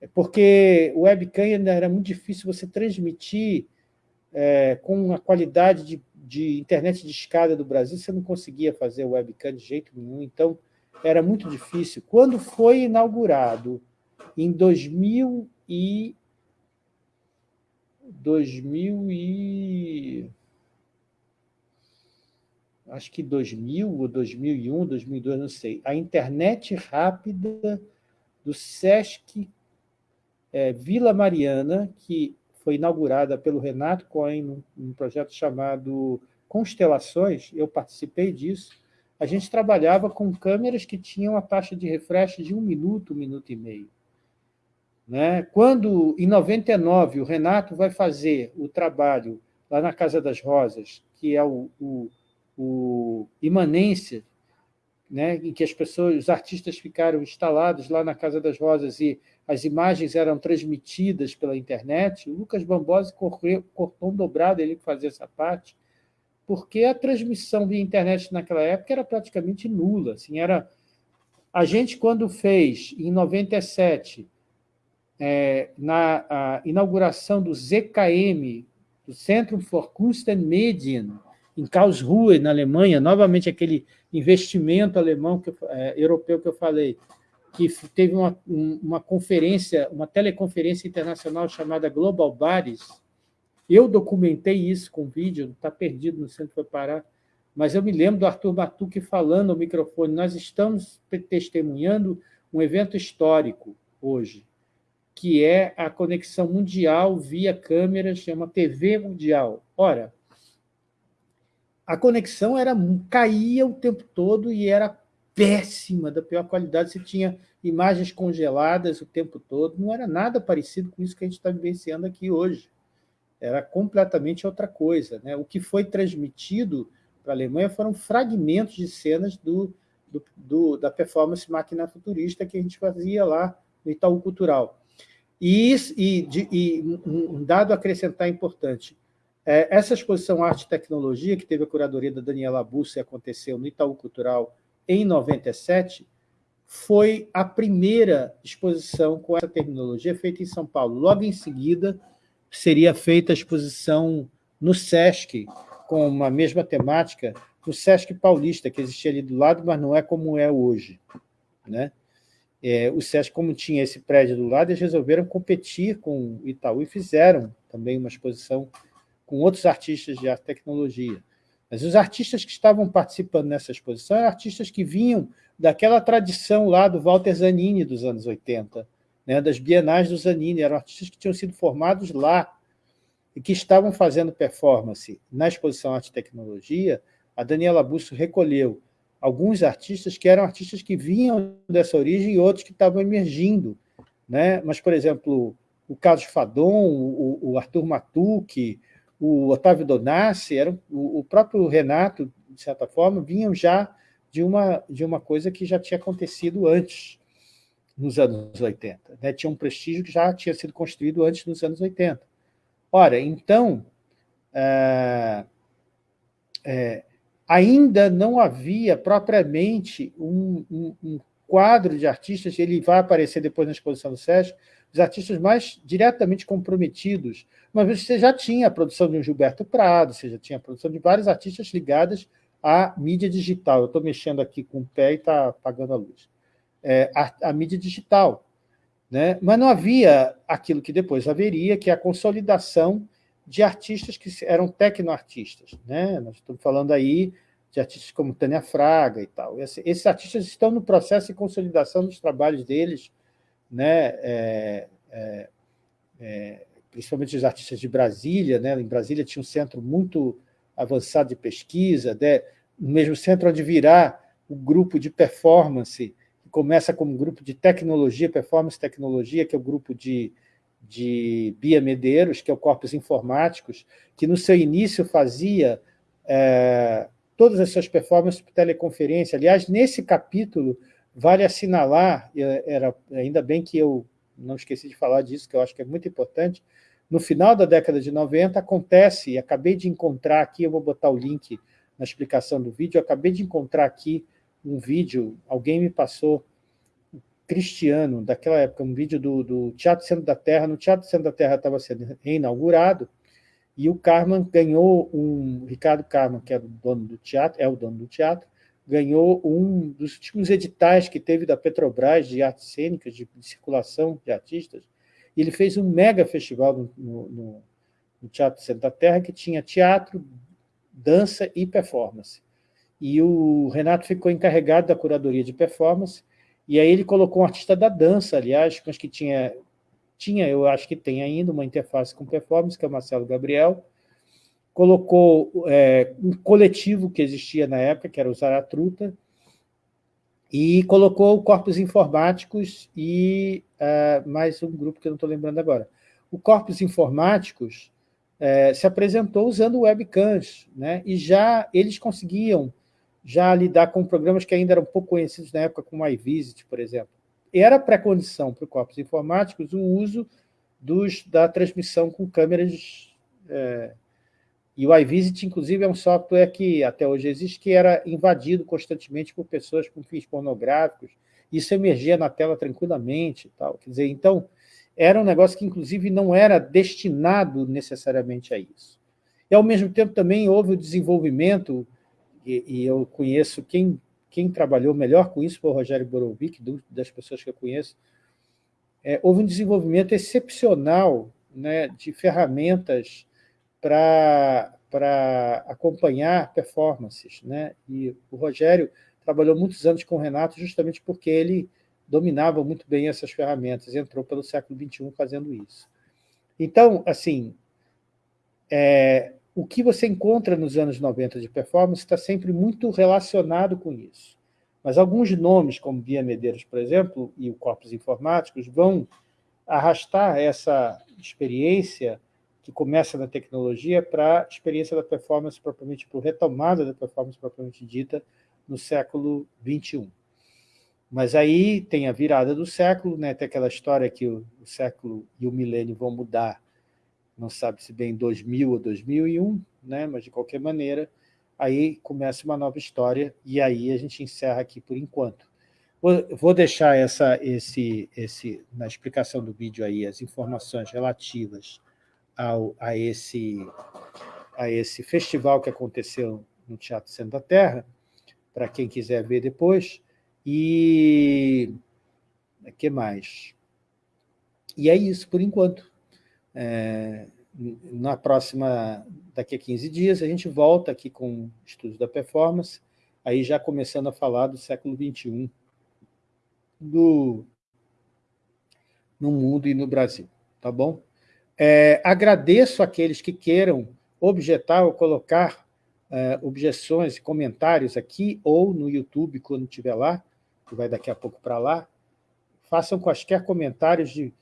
É porque o webcam ainda era muito difícil você transmitir é, com a qualidade de, de, internet de escada do Brasil, você não conseguia fazer o webcam de jeito nenhum, então era muito difícil. Quando foi inaugurado, em 2000 e... 2000 e... Acho que 2000 ou 2001, 2002, não sei. A internet rápida do Sesc é, Vila Mariana, que foi inaugurada pelo Renato Cohen num, num projeto chamado Constelações, eu participei disso, a gente trabalhava com câmeras que tinham a taxa de refresh de um minuto, um minuto e meio. Né? Quando, em 99, o Renato vai fazer o trabalho lá na Casa das Rosas, que é o, o, o Imanência, né, em que as pessoas, os artistas ficaram instalados lá na Casa das Rosas e as imagens eram transmitidas pela internet, o Lucas Bambosi correu, cortou um dobrado ele que fazia essa parte, porque a transmissão via internet naquela época era praticamente nula. Assim, era... A gente, quando fez, em 97, é, na inauguração do ZKM, do Centro for Kunst and Medien, em Karlsruhe, na Alemanha, novamente aquele investimento alemão, que, é, europeu que eu falei, que teve uma, uma conferência, uma teleconferência internacional chamada Global Bares, Eu documentei isso com vídeo, está perdido, no centro foi parar, mas eu me lembro do Arthur Batuque falando ao microfone, nós estamos testemunhando um evento histórico hoje, que é a conexão mundial via câmeras, chama TV mundial. Ora, a conexão era caía o tempo todo e era péssima, da pior qualidade, você tinha imagens congeladas o tempo todo, não era nada parecido com isso que a gente está vivenciando aqui hoje. Era completamente outra coisa. Né? O que foi transmitido para a Alemanha foram fragmentos de cenas do, do, do, da performance máquina futurista que a gente fazia lá no Itaú Cultural. E, e, de, e um dado acrescentar importante, é, essa exposição Arte e Tecnologia, que teve a curadoria da Daniela Bussi e aconteceu no Itaú Cultural em 97, foi a primeira exposição com essa terminologia feita em São Paulo. Logo em seguida, seria feita a exposição no SESC, com uma mesma temática no Sesc Paulista, que existia ali do lado, mas não é como é hoje. Né? É, o Sesc, como tinha esse prédio do lado, eles resolveram competir com o Itaú e fizeram também uma exposição com outros artistas de arte tecnologia. Mas os artistas que estavam participando nessa exposição eram artistas que vinham daquela tradição lá do Walter Zanini dos anos 80, né, das bienais do Zanini, eram artistas que tinham sido formados lá, e que estavam fazendo performance na exposição Arte e Tecnologia, a Daniela Busso recolheu alguns artistas que eram artistas que vinham dessa origem e outros que estavam emergindo. Né? Mas, por exemplo, o Carlos Fadon, o, o Arthur Matuque, o Otávio Donassi, eram, o, o próprio Renato, de certa forma, vinham já de uma, de uma coisa que já tinha acontecido antes, nos anos 80. Né? Tinha um prestígio que já tinha sido construído antes dos anos 80. Ora, então, é, é, ainda não havia propriamente um, um, um, quadro de artistas, ele vai aparecer depois na exposição do SESC, os artistas mais diretamente comprometidos. Vez você já tinha a produção de um Gilberto Prado, você já tinha a produção de vários artistas ligados à mídia digital. Eu estou mexendo aqui com o pé e está apagando a luz. É, a, a mídia digital. Né? Mas não havia aquilo que depois haveria, que é a consolidação de artistas que eram tecnoartistas. Né? Nós estamos falando aí de artistas como Tânia Fraga e tal. Esses artistas estão no processo de consolidação dos trabalhos deles, né? É, é, é, principalmente os artistas de Brasília. Né? Em Brasília tinha um centro muito avançado de pesquisa, né? no mesmo centro onde virá o grupo de performance que começa como grupo de tecnologia, performance tecnologia, que é o grupo de, de Bia Medeiros, que é o Corpos Informáticos, que no seu início fazia é, todas as suas performances por teleconferência. Aliás, nesse capítulo, vale assinalar, era, ainda bem que eu não esqueci de falar disso, que eu acho que é muito importante, no final da década de 90 acontece, e acabei de encontrar aqui, eu vou botar o link na explicação do vídeo, acabei de encontrar aqui um vídeo, alguém me passou, Cristiano, daquela época, um vídeo do, do Teatro Centro da Terra. No Teatro Centro da Terra estava sendo reinaugurado, e o Carman ganhou um, Ricardo Carman, que é o dono do teatro, é o dono do teatro, ganhou um dos últimos editais que teve da Petrobras de artes cênicas, de, de circulação de artistas, e ele fez um mega festival no, no, no Teatro Centro da Terra, que tinha teatro, dança e performance. E o Renato ficou encarregado da curadoria de performance, e aí ele colocou um artista da dança, aliás, mas que tinha, tinha, eu acho que tem ainda, uma interface com performance, que é o Marcelo Gabriel, colocou é, um coletivo que existia na época, que era o Zaratruta, e colocou corpos informáticos e uh, mais um grupo que eu não estou lembrando agora. O Corpos Informáticos é, se apresentou usando webcams, né? e já eles conseguiam já lidar com programas que ainda eram pouco conhecidos na época, como o iVisit, por exemplo. Era pré-condição para corpos informáticos o uso dos, da transmissão com câmeras... É, e o iVisit, inclusive, é um software que até hoje existe, que era invadido constantemente por pessoas com fins pornográficos. Isso emergia na tela tranquilamente. Tal. Quer dizer, então, era um negócio que, inclusive, não era destinado necessariamente a isso. E, ao mesmo tempo, também houve o desenvolvimento e, e, eu conheço quem, quem trabalhou melhor com isso foi o Rogério Borovic, das pessoas que eu conheço, é, houve um desenvolvimento excepcional né, de ferramentas para acompanhar performances. Né? E o Rogério trabalhou muitos anos com o Renato justamente porque ele dominava muito bem essas ferramentas, entrou pelo século XXI fazendo isso. Então, assim, é, o que você encontra nos anos 90 de performance está sempre muito relacionado com isso. Mas alguns nomes, como Bia Medeiros, por exemplo, e o Corpos Informáticos, vão arrastar essa experiência que começa na tecnologia para a experiência da performance propriamente, por retomada da performance propriamente dita no século XXI. Mas aí tem a virada do século, né? tem aquela história que o, o século e o milênio vão mudar, não sabe se bem 2000 ou 2001, né? mas de qualquer maneira, aí começa uma nova história, e aí a gente encerra aqui por enquanto. Vou deixar essa, esse, esse, na explicação do vídeo aí as informações relativas ao, a, esse, a esse festival que aconteceu no Teatro Centro da Terra, para quem quiser ver depois, e o que mais? E é isso, por enquanto. É, na próxima, daqui a 15 dias, a gente volta aqui com estudos da performance, aí já começando a falar do século XXI, do, no mundo e no Brasil, tá bom? É, agradeço aqueles que queiram objetar ou colocar é, objeções e comentários aqui ou no YouTube, quando estiver lá, que vai daqui a pouco para lá, façam quaisquer comentários de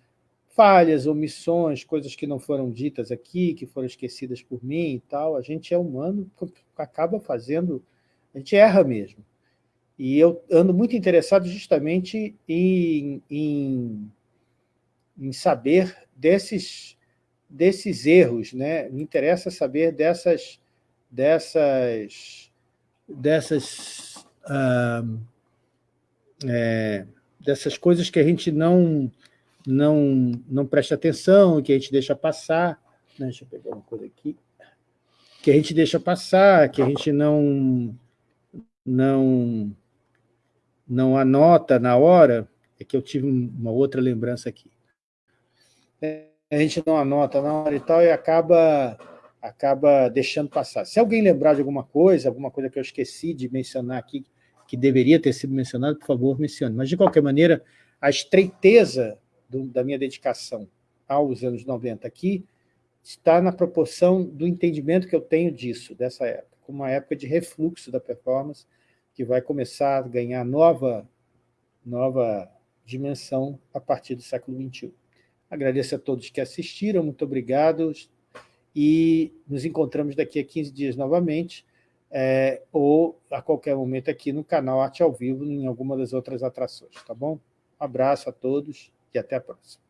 falhas, omissões, coisas que não foram ditas aqui, que foram esquecidas por mim e tal. A gente é humano, acaba fazendo... A gente erra mesmo. E eu ando muito interessado justamente em, em, em saber desses, desses erros, né? me interessa saber dessas, dessas, dessas uh, é, dessas coisas que a gente não, não, não presta atenção, que a gente deixa passar. Né? Deixa eu pegar uma coisa aqui. Que a gente deixa passar, que a gente não, não, não anota na hora. É que eu tive uma outra lembrança aqui. É, a gente não anota na hora e tal, e acaba, acaba deixando passar. Se alguém lembrar de alguma coisa, alguma coisa que eu esqueci de mencionar aqui, que deveria ter sido mencionado, por favor, mencione. Mas, de qualquer maneira, a estreiteza do, da minha dedicação aos anos 90 aqui está na proporção do entendimento que eu tenho disso, dessa época, uma época de refluxo da performance, que vai começar a ganhar nova, nova dimensão a partir do século XXI. Agradeço a todos que assistiram, muito obrigado, e nos encontramos daqui a 15 dias novamente, é, ou a qualquer momento aqui no canal Arte ao Vivo, em alguma das outras atrações, tá bom? Um abraço a todos e até a próxima.